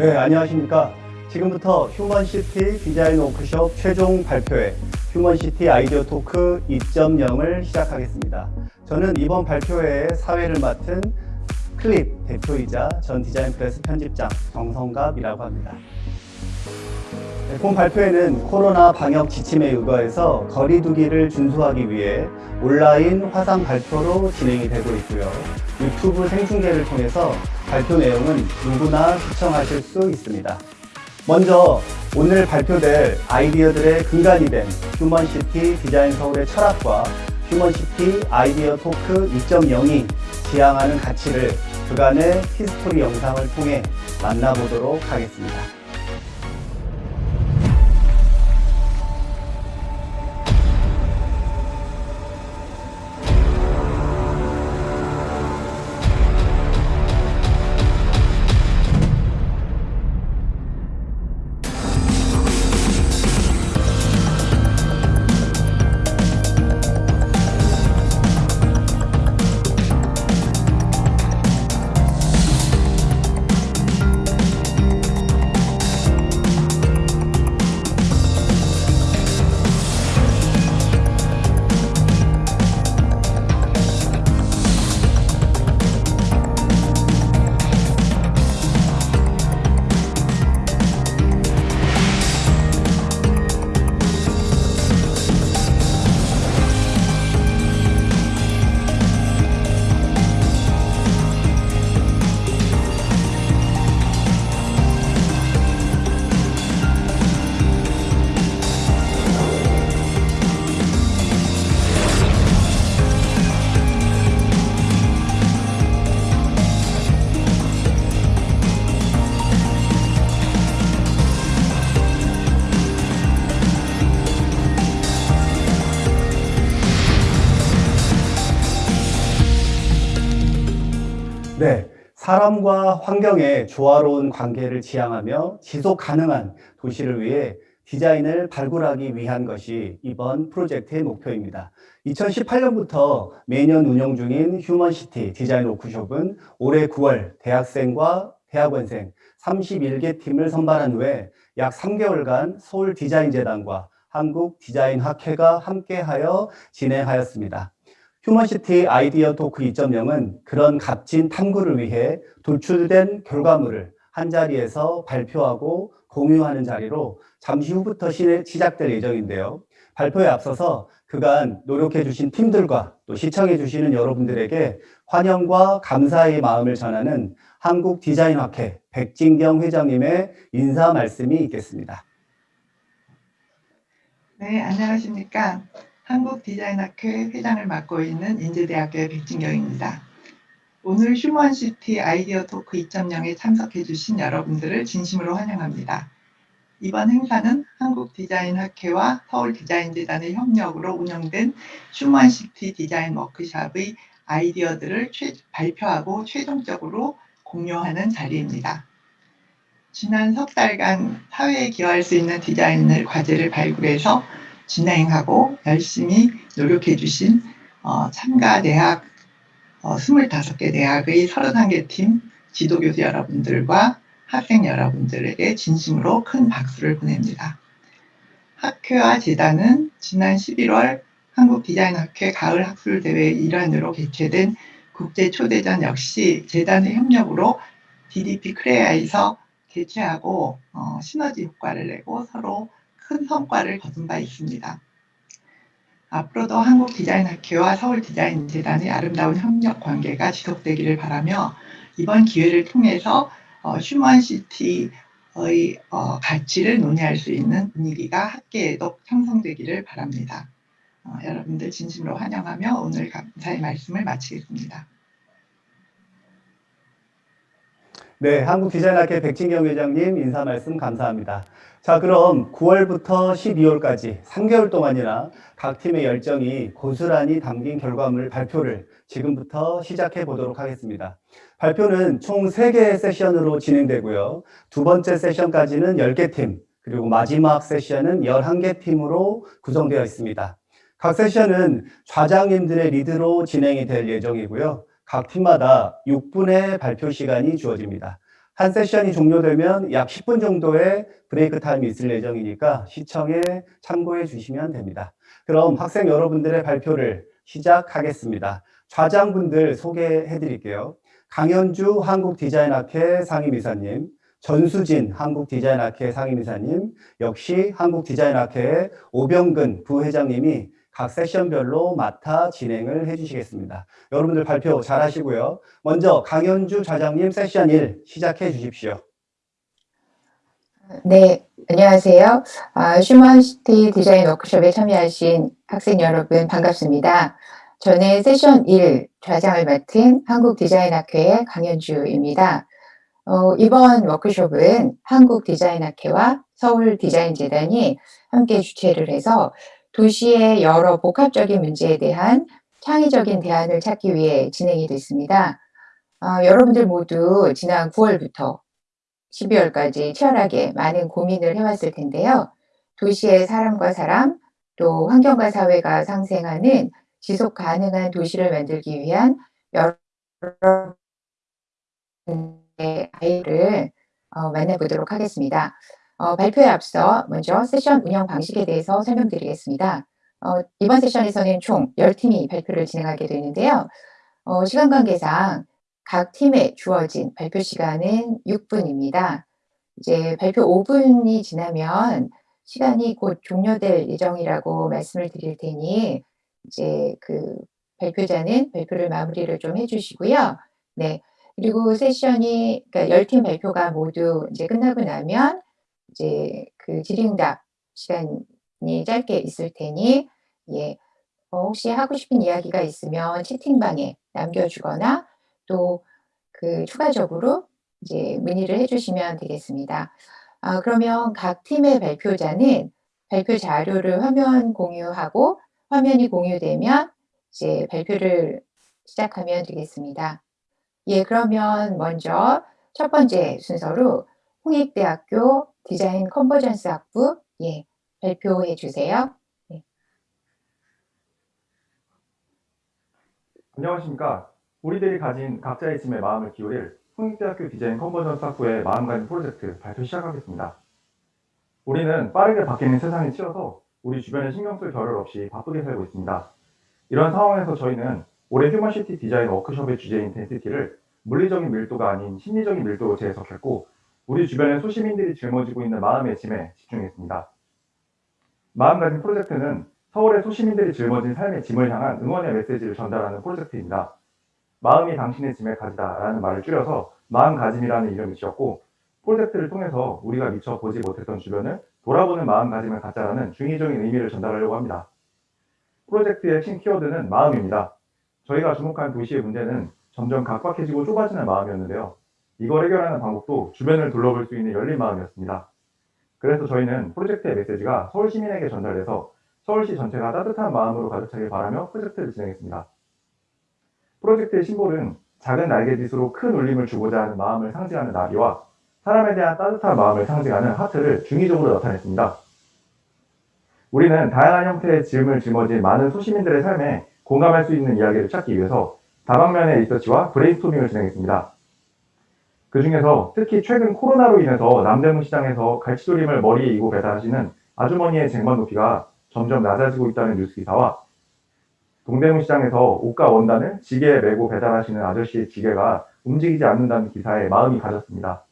네, 안녕하십니까. 지금부터 휴먼시티 디자인 워크숍 최종 발표회 휴먼시티 아이디어 토크 2.0을 시작하겠습니다. 저는 이번 발표회의 사회를 맡은 클립 대표이자 전 디자인 프레스 편집장 정성갑이라고 합니다. 네, 본 발표회는 코로나 방역 지침에 의거해서 거리 두기를 준수하기 위해 온라인 화상 발표로 진행이 되고 있고요. 유튜브 생중계를 통해서 발표 내용은 누구나 시청하실 수 있습니다. 먼저 오늘 발표될 아이디어들의 근간이 된 휴먼시티 디자인 서울의 철학과 휴먼시티 아이디어 토크 2.0이 지향하는 가치를 그간의 히스토리 영상을 통해 만나보도록 하겠습니다. 사람과 환경의 조화로운 관계를 지향하며 지속 가능한 도시를 위해 디자인을 발굴하기 위한 것이 이번 프로젝트의 목표입니다. 2018년부터 매년 운영 중인 휴먼시티 디자인 워크숍은 올해 9월 대학생과 대학원생 31개 팀을 선발한 후에 약 3개월간 서울 디자인재단과 한국 디자인학회가 함께하여 진행하였습니다. 휴먼시티 아이디어 토크 2.0은 그런 값진 탐구를 위해 도출된 결과물을 한자리에서 발표하고 공유하는 자리로 잠시 후부터 시작될 예정인데요. 발표에 앞서서 그간 노력해 주신 팀들과 또 시청해 주시는 여러분들에게 환영과 감사의 마음을 전하는 한국 디자인학회 백진경 회장님의 인사 말씀이 있겠습니다. 네, 안녕하십니까. 한국 디자인학회 회장을 맡고 있는 인제대학교의 백진경입니다. 오늘 휴먼시티 아이디어 토크 2.0에 참석해 주신 여러분들을 진심으로 환영합니다. 이번 행사는 한국 디자인학회와 서울 디자인재단의 협력으로 운영된 휴먼시티 디자인 워크샵의 아이디어들을 최, 발표하고 최종적으로 공유하는 자리입니다. 지난 석 달간 사회에 기여할 수 있는 디자인을 과제를 발굴해서 진행하고 열심히 노력해 주신 어, 참가 대학 어, 25개 대학의 31개 팀 지도교수 여러분들과 학생 여러분들에게 진심으로 큰 박수를 보냅니다. 학회와 재단은 지난 11월 한국디자인학회 가을 학술대회 일환으로 개최된 국제 초대전 역시 재단의 협력으로 DDP 크레아에서 개최하고 어, 시너지 효과를 내고 서로 큰 성과를 거둔 바 있습니다. 앞으로도 한국 디자인 학회와 서울 디자인 재단의 아름다운 협력 관계가 지속되기를 바라며 이번 기회를 통해서 어, 휴먼시티의 어, 가치를 논의할 수 있는 분위기가 학계에도 형성되기를 바랍니다. 어, 여러분들 진심으로 환영하며 오늘 감사의 말씀을 마치겠습니다. 네, 한국디자인학회 백진경 회장님 인사 말씀 감사합니다. 자, 그럼 9월부터 12월까지 3개월 동안이나 각 팀의 열정이 고스란히 담긴 결과물 발표를 지금부터 시작해 보도록 하겠습니다. 발표는 총 3개의 세션으로 진행되고요. 두 번째 세션까지는 10개 팀, 그리고 마지막 세션은 11개 팀으로 구성되어 있습니다. 각 세션은 좌장님들의 리드로 진행이 될 예정이고요. 각 팀마다 6분의 발표 시간이 주어집니다. 한 세션이 종료되면 약 10분 정도의 브레이크 타임이 있을 예정이니까 시청에 참고해 주시면 됩니다. 그럼 학생 여러분들의 발표를 시작하겠습니다. 좌장분들 소개해 드릴게요. 강현주 한국디자인학회 상임이사님, 전수진 한국디자인학회 상임이사님, 역시 한국디자인학회의 오병근 부회장님이 각 세션별로 맡아 진행을 해주시겠습니다. 여러분들 발표 잘 하시고요. 먼저 강현주 좌장님 세션 1 시작해 주십시오. 네, 안녕하세요. 아, 휴먼시티 디자인 워크숍에 참여하신 학생 여러분 반갑습니다. 저는 세션 1 좌장을 맡은 한국디자인학회의 강현주입니다. 어, 이번 워크숍은 한국디자인학회와 서울디자인재단이 함께 주최를 해서 도시의 여러 복합적인 문제에 대한 창의적인 대안을 찾기 위해 진행이 됐습니다. 아, 여러분들 모두 지난 9월부터 12월까지 치열하게 많은 고민을 해왔을 텐데요. 도시의 사람과 사람, 또 환경과 사회가 상생하는 지속 가능한 도시를 만들기 위한 여러 아이를 어, 만나보도록 하겠습니다. 어, 발표에 앞서 먼저 세션 운영 방식에 대해서 설명드리겠습니다. 어, 이번 세션에서는 총 10팀이 발표를 진행하게 되는데요. 어, 시간 관계상 각 팀에 주어진 발표 시간은 6분입니다. 이제 발표 5분이 지나면 시간이 곧 종료될 예정이라고 말씀을 드릴 테니 이제 그 발표자는 발표를 마무리를 좀 해주시고요. 네. 그리고 세션이 그러니까 10팀 발표가 모두 이제 끝나고 나면 이제 그 질의응답 시간이 짧게 있을 테니 예. 어, 혹시 하고 싶은 이야기가 있으면 채팅방에 남겨주거나 또 그 추가적으로 이제 문의를 해주시면 되겠습니다. 아, 그러면 각 팀의 발표자는 발표 자료를 화면 공유하고 화면이 공유되면 이제 발표를 시작하면 되겠습니다. 예, 그러면 먼저 첫 번째 순서로 홍익대학교 디자인 컨버전스 학부 예, 발표해 주세요. 안녕하십니까. 우리들이 가진 각자의 짐에 마음을 기울일 홍익대학교 디자인 컨버전스 학부의 마음가짐 프로젝트 발표 시작하겠습니다. 우리는 빠르게 바뀌는 세상에 치여서 우리 주변에 신경 쓸 겨를 없이 바쁘게 살고 있습니다. 이런 상황에서 저희는 올해 휴먼시티 디자인 워크숍의 주제인 density를 물리적인 밀도가 아닌 심리적인 밀도로 재해석했고 우리 주변의 소시민들이 짊어지고 있는 마음의 짐에 집중했습니다. 마음가짐 프로젝트는 서울의 소시민들이 짊어진 삶의 짐을 향한 응원의 메시지를 전달하는 프로젝트입니다. 마음이 당신의 짐에 가지다 라는 말을 줄여서 마음가짐이라는 이름을 지었고 프로젝트를 통해서 우리가 미처 보지 못했던 주변을 돌아보는 마음가짐을 갖자라는 중의적인 의미를 전달하려고 합니다. 프로젝트의 핵심 키워드는 마음입니다. 저희가 주목한 도시의 문제는 점점 각박해지고 좁아지는 마음이었는데요. 이걸 해결하는 방법도 주변을 둘러볼 수 있는 열린 마음이었습니다. 그래서 저희는 프로젝트의 메시지가 서울 시민에게 전달돼서 서울시 전체가 따뜻한 마음으로 가득 차길 바라며 프로젝트를 진행했습니다. 프로젝트의 심볼은 작은 날개짓으로 큰 울림을 주고자 하는 마음을 상징하는 나비와 사람에 대한 따뜻한 마음을 상징하는 하트를 중의적으로 나타냈습니다. 우리는 다양한 형태의 짐을 짊어진 많은 소시민들의 삶에 공감할 수 있는 이야기를 찾기 위해서 다방면의 리서치와 브레인스토밍을 진행했습니다. 그 중에서 특히 최근 코로나로 인해서 남대문 시장에서 갈치조림을 머리에 이고 배달하시는 아주머니의 쟁반 높이가 점점 낮아지고 있다는 뉴스 기사와 동대문 시장에서 옷과 원단을 지게에 메고 배달하시는 아저씨의 지게가 움직이지 않는다는 기사에 마음이 가졌습니다.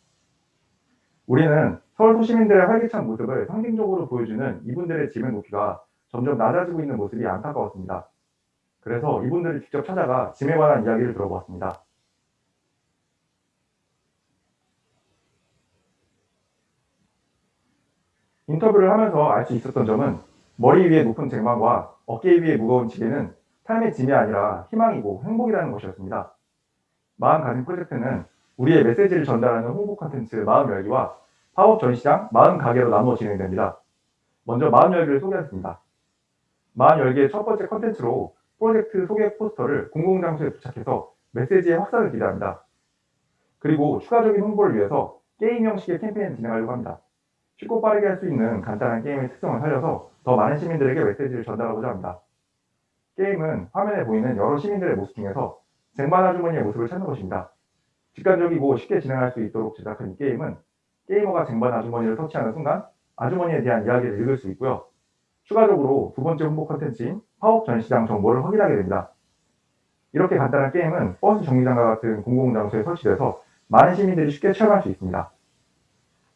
우리는 서울 소시민들의 활기찬 모습을 상징적으로 보여주는 이분들의 짐의 높이가 점점 낮아지고 있는 모습이 안타까웠습니다. 그래서 이분들을 직접 찾아가 짐에 관한 이야기를 들어보았습니다. 인터뷰를 하면서 알 수 있었던 점은 머리 위에 높은 쟁반과 어깨 위에 무거운 지게는 삶의 짐이 아니라 희망이고 행복이라는 것이었습니다. 마음가짐 프로젝트는 우리의 메시지를 전달하는 홍보 콘텐츠 마음 열기와 파업 전시장 마음 가게로 나누어 진행됩니다. 먼저 마음 열기를 소개하겠습니다. 마음 열기의 첫 번째 콘텐츠로 프로젝트 소개 포스터를 공공장소에 도착해서 메시지의 확산을 기대합니다. 그리고 추가적인 홍보를 위해서 게임 형식의 캠페인을 진행하려고 합니다. 쉽고 빠르게 할 수 있는 간단한 게임의 특성을 살려서 더 많은 시민들에게 메시지를 전달하고자 합니다. 게임은 화면에 보이는 여러 시민들의 모습 중에서 쟁반 아주머니의 모습을 찾는 것입니다. 직관적이고 쉽게 진행할 수 있도록 제작한 이 게임은 게이머가 쟁반 아주머니를 터치하는 순간 아주머니에 대한 이야기를 읽을 수 있고요. 추가적으로 두 번째 홍보 컨텐츠인 팝업 전시장 정보를 확인하게 됩니다. 이렇게 간단한 게임은 버스 정류장과 같은 공공장소에 설치돼서 많은 시민들이 쉽게 체험할 수 있습니다.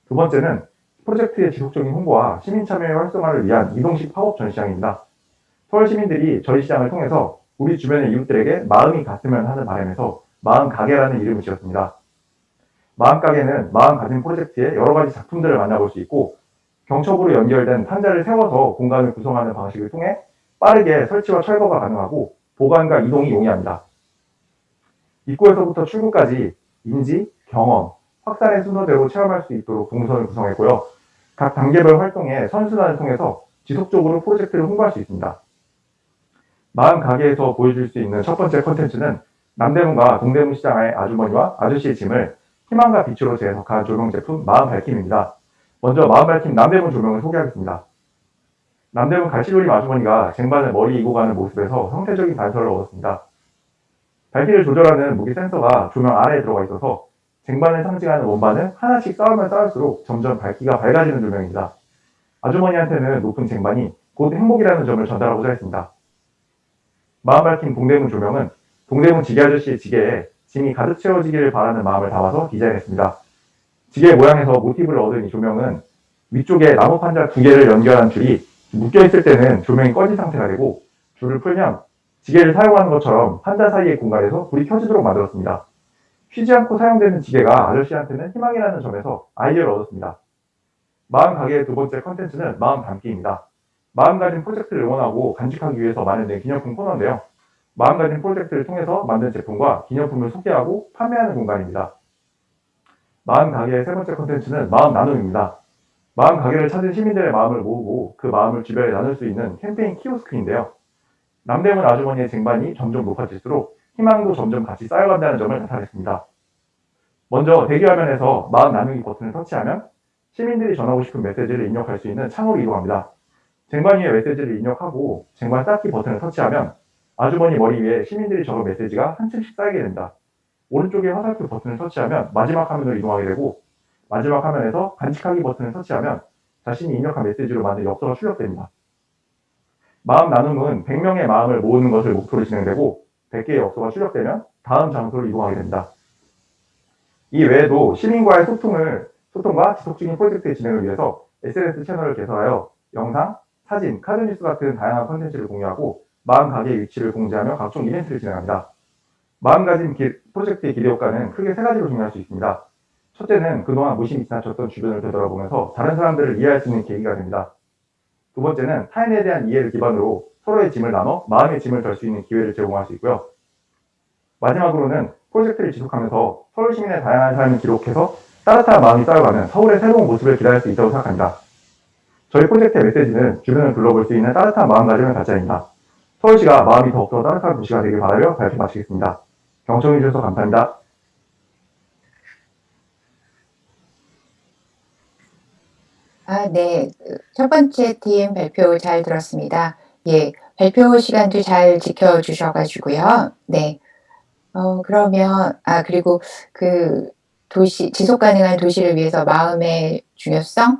두 번째는 프로젝트의 지속적인 홍보와 시민 참여의 활성화를 위한 이동식 팝업 전시장입니다. 서울 시민들이 저희 시장을 통해서 우리 주변의 이웃들에게 마음이 갔으면 하는 바람에서 마음 가게라는 이름을 지었습니다. 마음 가게는 마음 가진 프로젝트의 여러 가지 작품들을 만나볼 수 있고 경첩으로 연결된 상자를 세워서 공간을 구성하는 방식을 통해 빠르게 설치와 철거가 가능하고 보관과 이동이 용이합니다. 입구에서부터 출구까지 인지, 경험, 확산의 순서대로 체험할 수 있도록 동선을 구성했고요. 각 단계별 활동에 선순환을 통해서 지속적으로 프로젝트를 홍보할 수 있습니다. 마음 가게에서 보여줄 수 있는 첫 번째 컨텐츠는 남대문과 동대문 시장의 아주머니와 아저씨의 짐을 희망과 빛으로 재해석한 조명 제품 마음 밝힘입니다. 먼저 마음 밝힘 남대문 조명을 소개하겠습니다. 남대문 갈치조림 아주머니가 쟁반을 머리 이고 가는 모습에서 형태적인 단서를 얻었습니다. 밝기를 조절하는 무기 센서가 조명 아래에 들어가 있어서 쟁반을 상징하는 원반을 하나씩 쌓으면 쌓을수록 점점 밝기가 밝아지는 조명입니다. 아주머니한테는 높은 쟁반이 곧 행복이라는 점을 전달하고자 했습니다. 마음 밝힌 동대문 조명은 동대문 지게 아저씨의 지게에 짐이 가득 채워지기를 바라는 마음을 담아서 디자인했습니다. 지게 모양에서 모티브를 얻은 이 조명은 위쪽에 나무 판자 두 개를 연결한 줄이 묶여있을 때는 조명이 꺼진 상태가 되고 줄을 풀면 지게를 사용하는 것처럼 판자 사이의 공간에서 불이 켜지도록 만들었습니다. 쉬지 않고 사용되는 지게가 아저씨한테는 희망이라는 점에서 아이디어를 얻었습니다. 마음 가게의 두 번째 컨텐츠는 마음 담기입니다. 마음 가진 프로젝트를 응원하고 간직하기 위해서 마련된 기념품 코너인데요. 마음 가진 프로젝트를 통해서 만든 제품과 기념품을 소개하고 판매하는 공간입니다. 마음 가게의 세 번째 컨텐츠는 마음 나눔입니다. 마음 가게를 찾은 시민들의 마음을 모으고 그 마음을 주변에 나눌 수 있는 캠페인 키오스크인데요. 남대문 아주머니의 쟁반이 점점 높아질수록 희망도 점점 같이 쌓여간다는 점을 나타냈습니다. 먼저 대기화면에서 마음 나누기 버튼을 터치하면 시민들이 전하고 싶은 메시지를 입력할 수 있는 창으로 이동합니다. 쟁반 위에 메시지를 입력하고 쟁반 쌓기 버튼을 터치하면 아주머니 머리 위에 시민들이 적은 메시지가 한 층씩 쌓이게 됩니다. 오른쪽에 화살표 버튼을 터치하면 마지막 화면으로 이동하게 되고 마지막 화면에서 간직하기 버튼을 터치하면 자신이 입력한 메시지로 만든 엽서가 출력됩니다. 마음 나눔은 100명의 마음을 모으는 것을 목표로 진행되고 100개의 엽서가 출력되면 다음 장소로 이동하게 됩니다. 이 외에도 시민과의 소통을, 소통과 지속적인 프로젝트의 진행을 위해서 SNS 채널을 개설하여 영상, 사진, 카드 뉴스 같은 다양한 컨텐츠를 공유하고 마음 가게의 위치를 공지하며 각종 이벤트를 진행합니다. 마음가짐 기- 프로젝트의 기대 효과는 크게 세 가지로 정리할 수 있습니다. 첫째는 그동안 무심히 지나쳤던 주변을 되돌아보면서 다른 사람들을 이해할 수 있는 계기가 됩니다. 두 번째는 타인에 대한 이해를 기반으로 서로의 짐을 나눠 마음의 짐을 덜 수 있는 기회를 제공할 수 있고요. 마지막으로는 프로젝트를 지속하면서 서울 시민의 다양한 삶을 기록해서 따뜻한 마음이 쌓여가는 서울의 새로운 모습을 기다릴 수 있다고 생각합니다. 저희 프로젝트의 메시지는 주변을 둘러볼 수 있는 따뜻한 마음가짐을 갖자입니다. 서울시가 마음이 더욱더 따뜻한 도시가 되길 바라며 발표 마치겠습니다. 경청해 주셔서 감사합니다. 아, 네. 그첫 번째 팀 발표 잘 들었습니다. 예, 발표 시간도 잘 지켜주셔가지고요. 네. 어, 그러면, 아, 그리고 그 도시, 지속 가능한 도시를 위해서 마음의 중요성을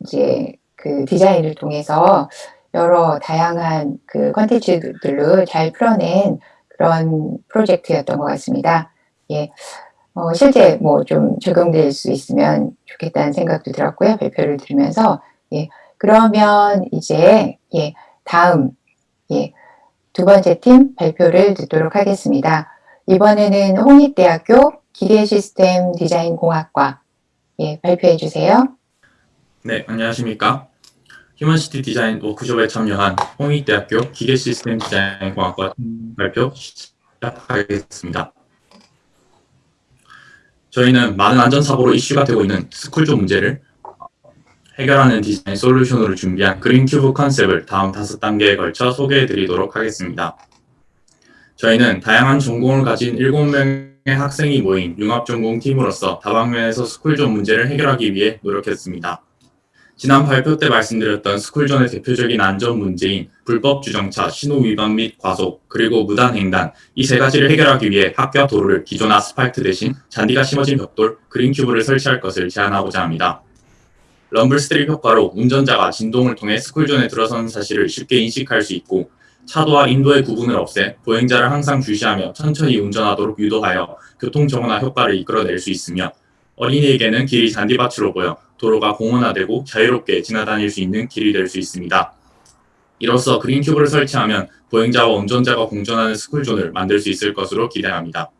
이제 그 디자인을 통해서 여러 다양한 그 컨텐츠들로 잘 풀어낸 그런 프로젝트였던 것 같습니다. 예. 어, 실제 뭐 좀 적용될 수 있으면 좋겠다는 생각도 들었고요. 발표를 들으면서. 예. 그러면 이제, 예, 다음, 예, 두 번째 팀 발표를 듣도록 하겠습니다. 이번에는 홍익대학교 기계 시스템 디자인 공학과, 예, 발표해 주세요. 네, 안녕하십니까. 휴먼시티 디자인 워크숍에 참여한 홍익대학교 기계시스템 디자인공학과 발표 시작하겠습니다. 저희는 많은 안전사고로 이슈가 되고 있는 스쿨존 문제를 해결하는 디자인 솔루션으로 준비한 그린큐브 컨셉을 다음 다섯 단계에 걸쳐 소개해 드리도록 하겠습니다. 저희는 다양한 전공을 가진 7명의 학생이 모인 융합전공 팀으로서 다방면에서 스쿨존 문제를 해결하기 위해 노력했습니다. 지난 발표 때 말씀드렸던 스쿨존의 대표적인 안전 문제인 불법 주정차, 신호 위반 및 과속, 그리고 무단 횡단 이 세 가지를 해결하기 위해 학교 앞 도로를 기존 아스팔트 대신 잔디가 심어진 벽돌, 그린큐브를 설치할 것을 제안하고자 합니다. rumble strip 효과로 운전자가 진동을 통해 스쿨존에 들어선 사실을 쉽게 인식할 수 있고 차도와 인도의 구분을 없애 보행자를 항상 주시하며 천천히 운전하도록 유도하여 교통 정온화 효과를 이끌어낼 수 있으며 어린이에게는 길이 잔디밭으로 보여 도로가 공원화되고 자유롭게 지나다닐 수 있는 길이 될 수 있습니다. 이로써 그린큐브를 설치하면 보행자와 운전자가 공존하는 스쿨존을 만들 수 있을 것으로 기대합니다.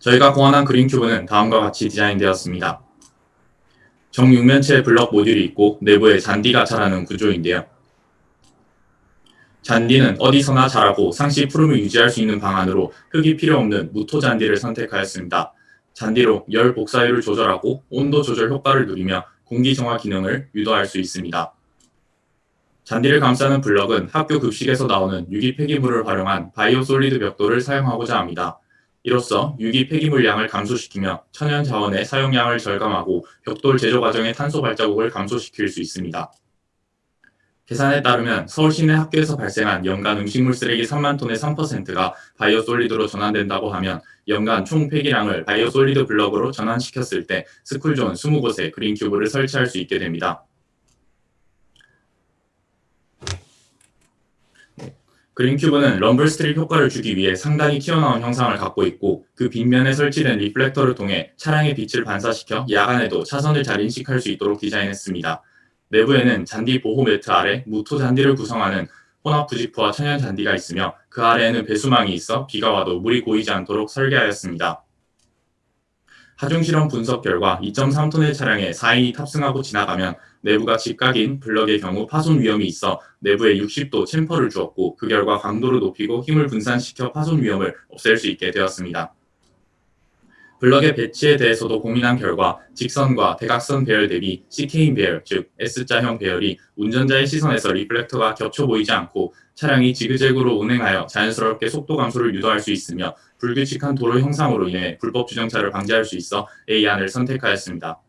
저희가 고안한 그린큐브는 다음과 같이 디자인되었습니다. 정육면체 블럭 모듈이 있고 내부에 잔디가 자라는 구조인데요. 잔디는 어디서나 자라고 상시 푸름을 유지할 수 있는 방안으로 흙이 필요 없는 무토 잔디를 선택하였습니다. 잔디로 열 복사율을 조절하고 온도 조절 효과를 누리며 공기 정화 기능을 유도할 수 있습니다. 잔디를 감싸는 블럭은 학교 급식에서 나오는 유기 폐기물을 활용한 바이오 솔리드 벽돌을 사용하고자 합니다. 이로써 유기 폐기물 양을 감소시키며 천연 자원의 사용량을 절감하고 벽돌 제조 과정의 탄소 발자국을 감소시킬 수 있습니다. 계산에 따르면 서울 시내 학교에서 발생한 연간 음식물 쓰레기 3만 톤의 3%가 바이오 솔리드로 전환된다고 하면 연간 총 폐기량을 biosolid block으로 전환시켰을 때 스쿨존 20곳에 그린큐브를 설치할 수 있게 됩니다. 그린큐브는 rumble strip 효과를 주기 위해 상당히 튀어나온 형상을 갖고 있고 그 빗면에 설치된 reflector를 통해 차량의 빛을 반사시켜 야간에도 차선을 잘 인식할 수 있도록 디자인했습니다. 내부에는 잔디 보호 매트 아래 무토 잔디를 구성하는 혼합 부직포와 천연 잔디가 있으며 그 아래에는 배수망이 있어 비가 와도 물이 고이지 않도록 설계하였습니다. 하중 실험 분석 결과 2.3톤의 차량에 4인이 탑승하고 지나가면 내부가 직각인 블럭의 경우 파손 위험이 있어 내부에 60도 chamfer를 주었고 그 결과 강도를 높이고 힘을 분산시켜 파손 위험을 없앨 수 있게 되었습니다. 블럭의 배치에 대해서도 고민한 결과 직선과 대각선 배열 대비 chicane 배열, 즉 S자형 배열이 운전자의 시선에서 reflector가 겹쳐 보이지 않고 차량이 지그재그로 운행하여 자연스럽게 속도 감소를 유도할 수 있으며 불규칙한 도로 형상으로 인해 불법 주정차를 방지할 수 있어 A안을 선택하였습니다.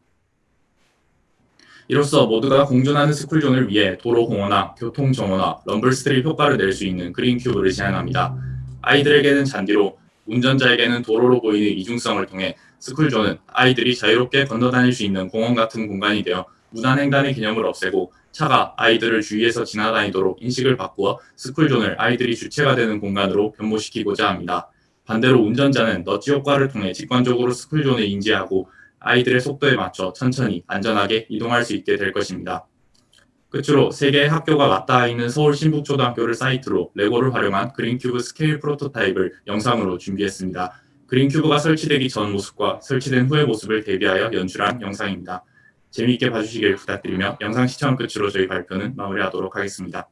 이로써 모두가 공존하는 스쿨존을 위해 도로 공원화, 교통 정온화, rumble strip 효과를 낼 수 있는 그린 큐브를 제안합니다. 아이들에게는 잔디로, 운전자에게는 도로로 보이는 이중성을 통해 스쿨존은 아이들이 자유롭게 건너다닐 수 있는 공원 같은 공간이 되어 무단 횡단의 개념을 없애고 차가 아이들을 주의해서 지나다니도록 인식을 바꾸어 스쿨존을 아이들이 주체가 되는 공간으로 변모시키고자 합니다. 반대로 운전자는 너지 효과를 통해 직관적으로 스쿨존을 인지하고 아이들의 속도에 맞춰 천천히 안전하게 이동할 수 있게 될 것입니다. 끝으로 세 개의 학교가 맞닿아 있는 서울 신북초등학교를 사이트로 레고를 활용한 그린큐브 scale prototype을 영상으로 준비했습니다. 그린큐브가 설치되기 전 모습과 설치된 후의 모습을 대비하여 연출한 영상입니다. 재미있게 봐주시길 부탁드리며 영상 시청 끝으로 저희 발표는 마무리하도록 하겠습니다.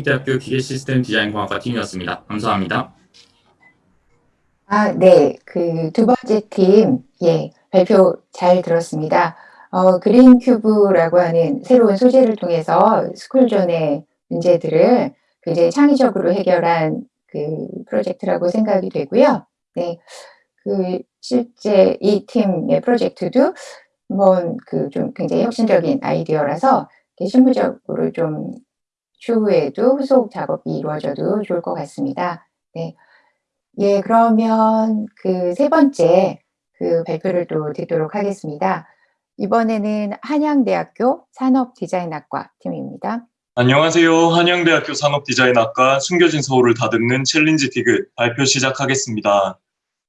홍익대학교 기계시스템 디자인공학과 팀이었습니다. 감사합니다. 아, 네. 그 두 번째 팀, 예, 발표 잘 들었습니다. 어, 그린 큐브라고 하는 새로운 소재를 통해서 스쿨존의 문제들을 굉장히 창의적으로 해결한 그 프로젝트라고 생각이 되고요. 네. 그 실제 이 팀의 프로젝트도 뭐그좀 굉장히 혁신적인 아이디어라서 실무적으로 좀 추후에도 후속 작업이 이루어져도 좋을 것 같습니다. 네. 예, 그러면 그 세 번째 그 발표를 또 듣도록 하겠습니다. 이번에는 한양대학교 산업디자인학과 팀입니다. 안녕하세요. 한양대학교 산업디자인학과 숨겨진 서울을 다듬는 challenge 디귿 발표 시작하겠습니다.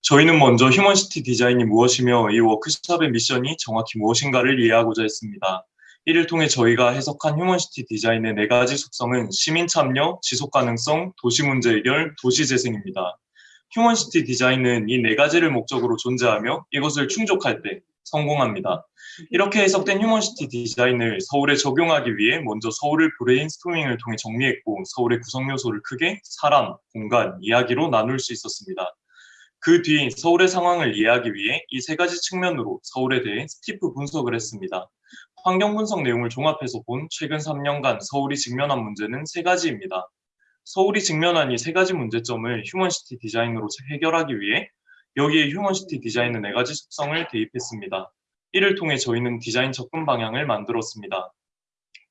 저희는 먼저 휴먼시티 디자인이 무엇이며 이 워크숍의 미션이 정확히 무엇인가를 이해하고자 했습니다. 이를 통해 저희가 해석한 휴먼시티 디자인의 네 가지 속성은 시민 참여, 지속 가능성, 도시 문제 해결, 도시 재생입니다. 휴먼시티 디자인은 이 네 가지를 목적으로 존재하며 이것을 충족할 때 성공합니다. 이렇게 해석된 휴먼시티 디자인을 서울에 적용하기 위해 먼저 서울을 브레인스토밍을 통해 정리했고 서울의 구성 요소를 크게 사람, 공간, 이야기로 나눌 수 있었습니다. 그 뒤 서울의 상황을 이해하기 위해 이 세 가지 측면으로 서울에 대해 STEEP 분석을 했습니다. 환경 분석 내용을 종합해서 본 최근 3년간 서울이 직면한 문제는 세 가지입니다. 서울이 직면한 이 세 가지 문제점을 휴먼시티 디자인으로 해결하기 위해 여기에 휴먼시티 디자인의 네 가지 속성을 대입했습니다. 이를 통해 저희는 디자인 접근 방향을 만들었습니다.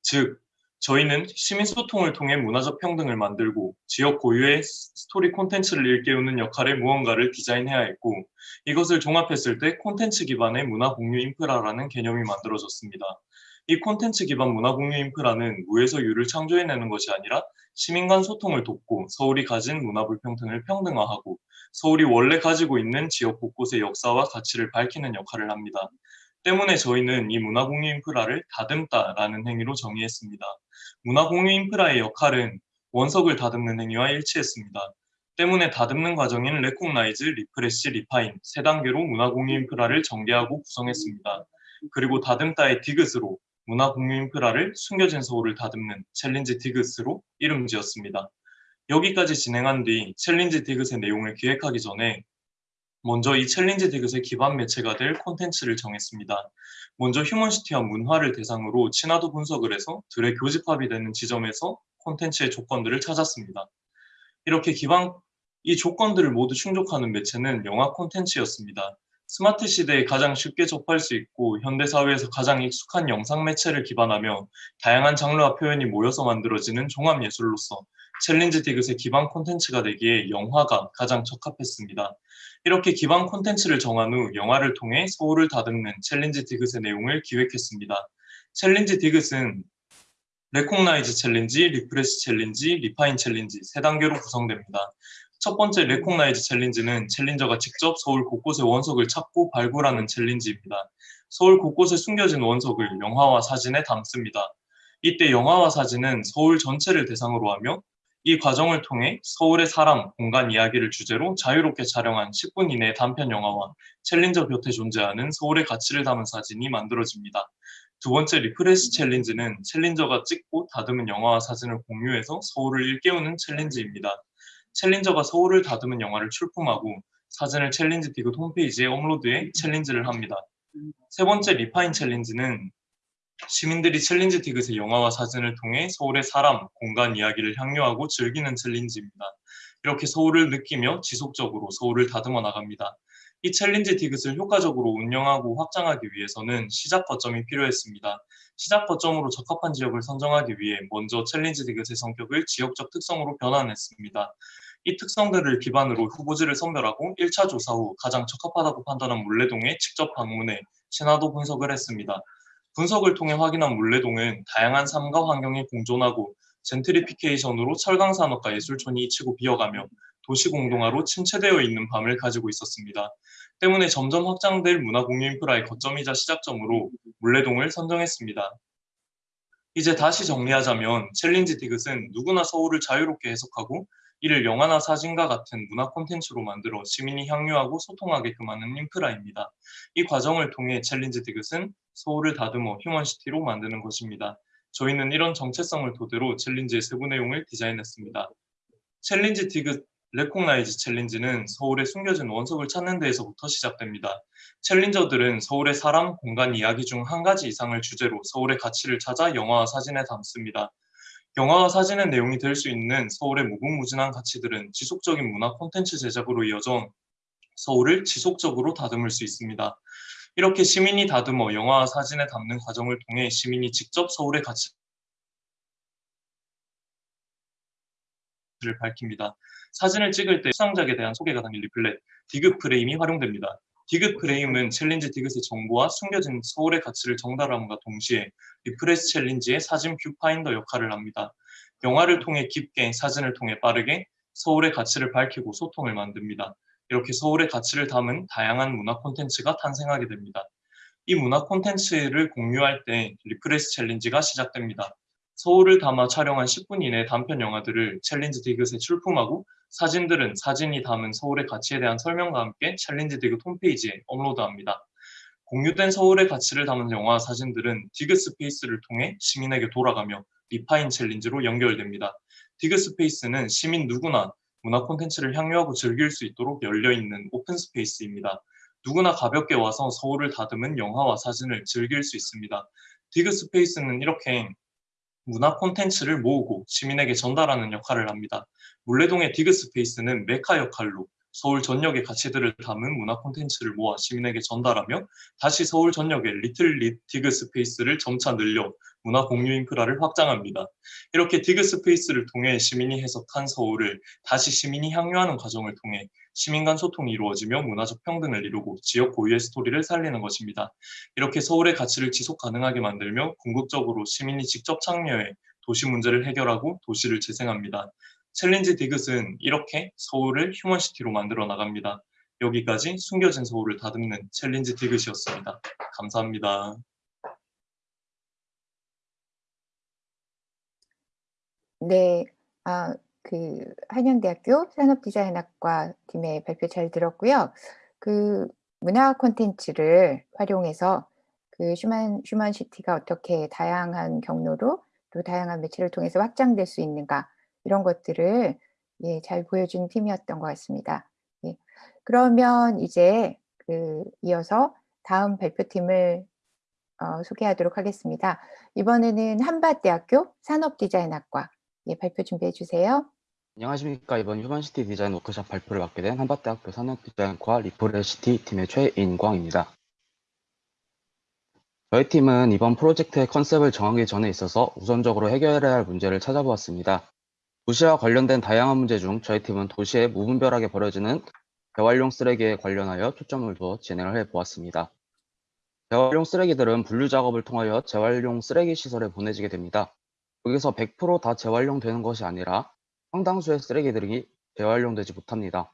즉, 저희는 시민 소통을 통해 문화적 평등을 만들고 지역 고유의 스토리 콘텐츠를 일깨우는 역할의 무언가를 디자인해야 했고 이것을 종합했을 때 콘텐츠 기반의 문화 공유 인프라라는 개념이 만들어졌습니다. 이 콘텐츠 기반 문화 공유 인프라는 무에서 유를 창조해내는 것이 아니라 시민 간 소통을 돕고 서울이 가진 문화 불평등을 평등화하고 서울이 원래 가지고 있는 지역 곳곳의 역사와 가치를 밝히는 역할을 합니다. 때문에 저희는 이 문화 공유 인프라를 다듬다라는 행위로 정의했습니다. 문화 공유 인프라의 역할은 원석을 다듬는 행위와 일치했습니다. 때문에 다듬는 과정인 recognize, refresh, refine 세 단계로 문화 공유 인프라를 전개하고 구성했습니다. 그리고 다듬다의 디귿으로 문화 공유 인프라를 숨겨진 서울을 다듬는 challenge 디귿으로 이름 지었습니다. 여기까지 진행한 뒤 challenge 디귿의 내용을 기획하기 전에 먼저 이 challenge 디귿의 기반 매체가 될 콘텐츠를 정했습니다. 먼저 휴먼시티와 문화를 대상으로 친화도 분석을 해서 둘의 교집합이 되는 지점에서 콘텐츠의 조건들을 찾았습니다. 이렇게 기반 이 조건들을 모두 충족하는 매체는 영화 콘텐츠였습니다. 스마트 시대에 가장 쉽게 접할 수 있고 현대 사회에서 가장 익숙한 영상 매체를 기반하며 다양한 장르와 표현이 모여서 만들어지는 종합 예술로서 challenge 디귿의 기반 콘텐츠가 되기에 영화가 가장 적합했습니다. 이렇게 기반 콘텐츠를 정한 후 영화를 통해 서울을 다듬는 challenge 디귿의 내용을 기획했습니다. challenge 디귿은 recognize 챌린지, refresh 챌린지, refine 챌린지 세 단계로 구성됩니다. 첫 번째 recognize 챌린지는 챌린저가 직접 서울 곳곳의 원석을 찾고 발굴하는 챌린지입니다. 서울 곳곳에 숨겨진 원석을 영화와 사진에 담습니다. 이때 영화와 사진은 서울 전체를 대상으로 하며 이 과정을 통해 서울의 사람, 공간 이야기를 주제로 자유롭게 촬영한 10분 이내의 단편 영화와 챌린저 곁에 존재하는 서울의 가치를 담은 사진이 만들어집니다. 두 번째 refresh 챌린지는 챌린저가 찍고 다듬은 영화와 사진을 공유해서 서울을 일깨우는 챌린지입니다. 챌린저가 서울을 다듬은 영화를 출품하고 사진을 챌린지 디귿 홈페이지에 업로드해 챌린지를 합니다. 세 번째 refine 챌린지는 시민들이 챌린지 디귿의 영화와 사진을 통해 서울의 사람, 공간 이야기를 향유하고 즐기는 챌린지입니다. 이렇게 서울을 느끼며 지속적으로 서울을 다듬어 나갑니다. 이 챌린지 디귿을 효과적으로 운영하고 확장하기 위해서는 시작 거점이 필요했습니다. 시작 거점으로 적합한 지역을 선정하기 위해 먼저 챌린지 디귿의 성격을 지역적 특성으로 변환했습니다. 이 특성들을 기반으로 후보지를 선별하고 1차 조사 후 가장 적합하다고 판단한 문래동에 직접 방문해 친화도 분석을 했습니다. 분석을 통해 확인한 문래동은 다양한 삶과 환경이 공존하고 젠트리피케이션으로 철강 산업과 예술촌이 잊히고 비어가며 도시 공동화로 침체되어 있는 밤을 가지고 있었습니다. 때문에 점점 확장될 문화 공유 인프라의 거점이자 시작점으로 문래동을 선정했습니다. 이제 다시 정리하자면 챌린지 디귿은 누구나 서울을 자유롭게 해석하고 이를 영화나 사진과 같은 문화 콘텐츠로 만들어 시민이 향유하고 소통하게끔 하는 인프라입니다. 이 과정을 통해 챌린지 디귿은 서울을 다듬어 휴먼시티로 만드는 것입니다. 저희는 이런 정체성을 토대로 챌린지의 세부 내용을 디자인했습니다. 챌린지 디귿 recognize 챌린지는 서울의 숨겨진 원석을 찾는 데에서부터 시작됩니다. 챌린저들은 서울의 사람, 공간 이야기 중 한 가지 이상을 주제로 서울의 가치를 찾아 영화와 사진에 담습니다. 영화와 사진의 내용이 될 수 있는 서울의 무궁무진한 가치들은 지속적인 문화 콘텐츠 제작으로 이어져 서울을 지속적으로 다듬을 수 있습니다. 이렇게 시민이 다듬어 영화와 사진에 담는 과정을 통해 시민이 직접 서울의 가치를 밝힙니다. 사진을 찍을 때 수상작에 대한 소개가 담긴 리플렛, 디귿 프레임이 활용됩니다. 디귿 프레임은 챌린지 디귿의 정보와 숨겨진 서울의 가치를 전달함과 동시에 refresh 챌린지의 사진 뷰파인더 역할을 합니다. 영화를 통해 깊게, 사진을 통해 빠르게 서울의 가치를 밝히고 소통을 만듭니다. 이렇게 서울의 가치를 담은 다양한 문화 콘텐츠가 탄생하게 됩니다. 이 문화 콘텐츠를 공유할 때 refresh 챌린지가 시작됩니다. 서울을 담아 촬영한 10분 이내 단편 영화들을 챌린지 디귿에 출품하고 사진들은 사진이 담은 서울의 가치에 대한 설명과 함께 챌린지 디귿 홈페이지에 업로드합니다. 공유된 서울의 가치를 담은 영화 사진들은 디귿 스페이스를 통해 시민에게 돌아가며 refine 챌린지로 연결됩니다. 디귿 스페이스는 시민 누구나 문화 콘텐츠를 향유하고 즐길 수 있도록 열려있는 open space입니다. 누구나 가볍게 와서 서울을 다듬은 영화와 사진을 즐길 수 있습니다. 디귿 스페이스는 이렇게 문화 콘텐츠를 모으고 시민에게 전달하는 역할을 합니다. 문래동의 디귿 스페이스는 메카 역할로 서울 전역의 가치들을 담은 문화 콘텐츠를 모아 시민에게 전달하며 다시 서울 전역의 little 리 디귿 스페이스를 점차 늘려 문화 공유 인프라를 확장합니다. 이렇게 디귿 스페이스를 통해 시민이 해석한 서울을 다시 시민이 향유하는 과정을 통해 시민 간 소통이 이루어지며 문화적 평등을 이루고 지역 고유의 스토리를 살리는 것입니다. 이렇게 서울의 가치를 지속 가능하게 만들며 궁극적으로 시민이 직접 참여해 도시 문제를 해결하고 도시를 재생합니다. 챌린지 디귿은 이렇게 서울을 휴먼시티로 만들어 나갑니다. 여기까지 숨겨진 서울을 다듬는 챌린지 디귿이었습니다. 감사합니다. 네, 아, 그 한양대학교 산업디자인학과 팀의 발표 잘 들었고요. 그 문화 콘텐츠를 활용해서 그 휴먼 휴먼시티가 어떻게 다양한 경로로 또 다양한 매체를 통해서 확장될 수 있는가 이런 것들을 예, 잘 보여준 팀이었던 것 같습니다. 예. 그러면 이제 그 이어서 다음 발표팀을 어, 소개하도록 하겠습니다. 이번에는 한밭대학교 산업디자인학과 예, 발표 준비해 주세요. 안녕하십니까. 이번 휴먼시티 디자인 워크숍 발표를 맡게 된 한밭대학교 산업디자인과 리프레시티 팀의 최인광입니다. 저희 팀은 이번 프로젝트의 컨셉을 정하기 전에 있어서 우선적으로 해결해야 할 문제를 찾아보았습니다. 도시와 관련된 다양한 문제 중 저희 팀은 도시에 무분별하게 버려지는 재활용 쓰레기에 관련하여 초점을 두어 진행을 해보았습니다. 재활용 쓰레기들은 분류 작업을 통하여 재활용 쓰레기 시설에 보내지게 됩니다. 여기서 100%다 재활용되는 것이 아니라 상당수의 쓰레기들이 재활용되지 못합니다.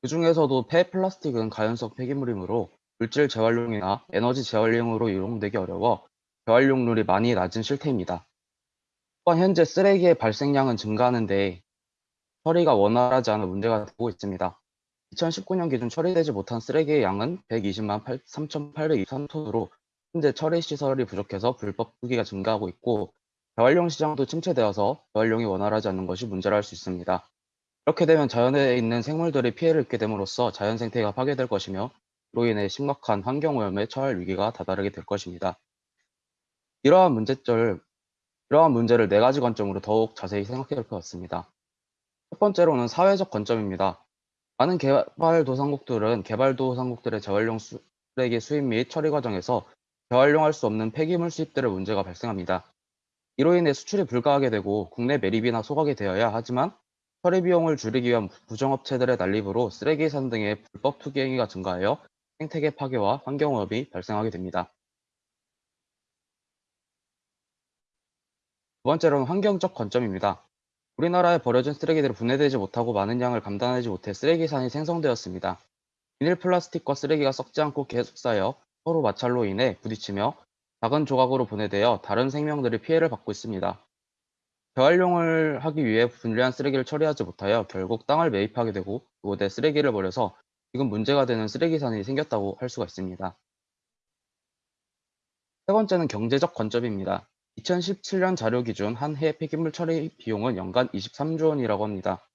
그 중에서도 폐 플라스틱은 가연성 폐기물이므로 물질 재활용이나 에너지 재활용으로 이용되기 어려워 재활용률이 많이 낮은 실태입니다. 또한 현재 쓰레기의 발생량은 증가하는데 처리가 원활하지 않아 문제가 되고 있습니다. 2019년 기준 처리되지 못한 쓰레기의 양은 120만 3,823톤으로 현재 처리 시설이 부족해서 불법 투기가 증가하고 있고 재활용 시장도 침체되어서 재활용이 원활하지 않는 것이 문제라 할 수 있습니다. 이렇게 되면 자연에 있는 생물들이 피해를 입게 됨으로써 자연 생태가 파괴될 것이며 이로 인해 심각한 환경오염에 처할 위기가 다다르게 될 것입니다. 이러한 문제점, 이러한 문제를 네 가지 관점으로 더욱 자세히 생각해 볼것 같습니다. 첫 번째로는 사회적 관점입니다. 많은 개발도상국들은 개발도상국들의 재활용 쓰레기 수입 및 처리 과정에서 재활용할 수 없는 폐기물 수입들의 문제가 발생합니다. 이로 인해 수출이 불가하게 되고 국내 매립이나 소각이 되어야 하지만 처리 비용을 줄이기 위한 부정업체들의 난립으로 쓰레기 산 등의 불법 투기 행위가 증가하여 생태계 파괴와 환경오염이 발생하게 됩니다. 두 번째로는 환경적 관점입니다. 우리나라에 버려진 쓰레기들이 분해되지 못하고 많은 양을 감당하지 못해 쓰레기산이 생성되었습니다. 비닐 플라스틱과 쓰레기가 썩지 않고 계속 쌓여 서로 마찰로 인해 부딪히며 작은 조각으로 분해되어 다른 생명들이 피해를 받고 있습니다. 재활용을 하기 위해 분리한 쓰레기를 처리하지 못하여 결국 땅을 매입하게 되고 그곳에 쓰레기를 버려서 지금 문제가 되는 쓰레기산이 생겼다고 할 수가 있습니다. 세 번째는 경제적 관점입니다. 2017년 자료 기준 한 해 폐기물 처리 비용은 연간 23조 원이라고 합니다.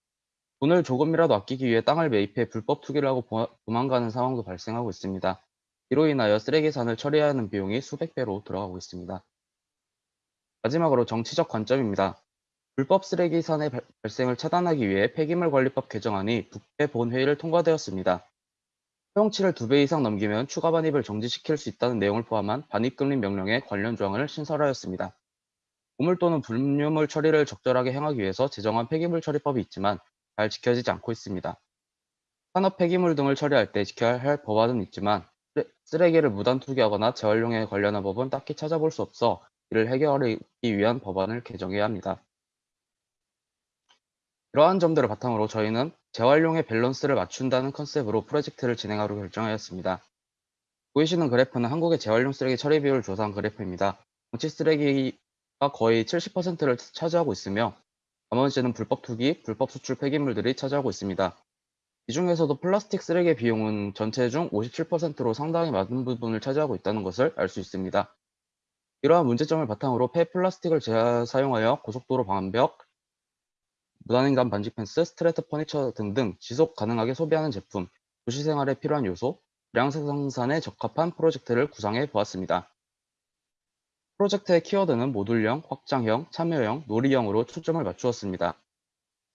돈을 조금이라도 아끼기 위해 땅을 매입해 불법 투기를 하고 보- 도망가는 상황도 발생하고 있습니다. 이로 인하여 쓰레기 산을 처리해야 하는 비용이 수백 배로 들어가고 있습니다. 마지막으로 정치적 관점입니다. 불법 쓰레기 산의 발- 발생을 차단하기 위해 폐기물 관리법 개정안이 국회 본회의를 통과되었습니다. 허용치를 두배 이상 넘기면 추가 반입을 정지시킬 수 있다는 내용을 포함한 반입금리 명령에 관련 조항을 신설하였습니다. 오물 또는 분유물 처리를 적절하게 행하기 위해서 제정한 폐기물 처리법이 있지만 잘 지켜지지 않고 있습니다. 산업 폐기물 등을 처리할 때 지켜야 할 법안은 있지만 쓰레- 쓰레기를 무단 투기하거나 재활용에 관련한 법은 딱히 찾아볼 수 없어 이를 해결하기 위한 법안을 개정해야 합니다. 이러한 점들을 바탕으로 저희는 재활용의 밸런스를 맞춘다는 컨셉으로 프로젝트를 진행하려 결정하였습니다. 보이시는 그래프는 한국의 재활용 쓰레기 처리 비율을 조사한 그래프입니다. 방치 쓰레기가 거의 70%를 차지하고 있으며 나머지는 불법 투기, 불법 수출 폐기물들이 차지하고 있습니다. 이 중에서도 플라스틱 쓰레기의 비율은 전체 중 57%로 상당히 많은 부분을 차지하고 있다는 것을 알 수 있습니다. 이러한 문제점을 바탕으로 폐플라스틱을 재사용하여 고속도로 방벽, 무단횡단 방지 펜스, street furniture 등등 지속 가능하게 소비하는 제품, 도시 생활에 필요한 요소, 대량 생산에 적합한 프로젝트를 구상해 보았습니다. 프로젝트의 키워드는 모듈형, 확장형, 참여형, 놀이형으로 초점을 맞추었습니다.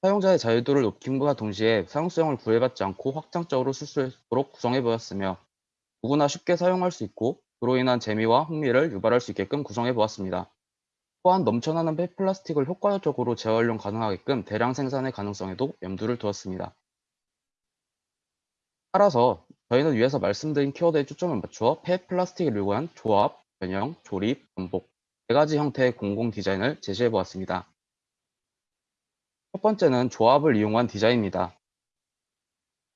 사용자의 자유도를 높임과 동시에 사용성을 구애받지 않고 확장적으로 쓸 수 있도록 구성해 보았으며 누구나 쉽게 사용할 수 있고 그로 인한 재미와 흥미를 유발할 수 있게끔 구성해 보았습니다. 또한 넘쳐나는 폐플라스틱을 효과적으로 재활용 가능하게끔 대량 생산의 가능성에도 염두를 두었습니다. 따라서 저희는 위에서 말씀드린 키워드에 초점을 맞추어 폐플라스틱을 이용한 조합, 변형, 조립, 반복 네 가지 형태의 공공 디자인을 제시해 보았습니다. 첫 번째는 조합을 이용한 디자인입니다.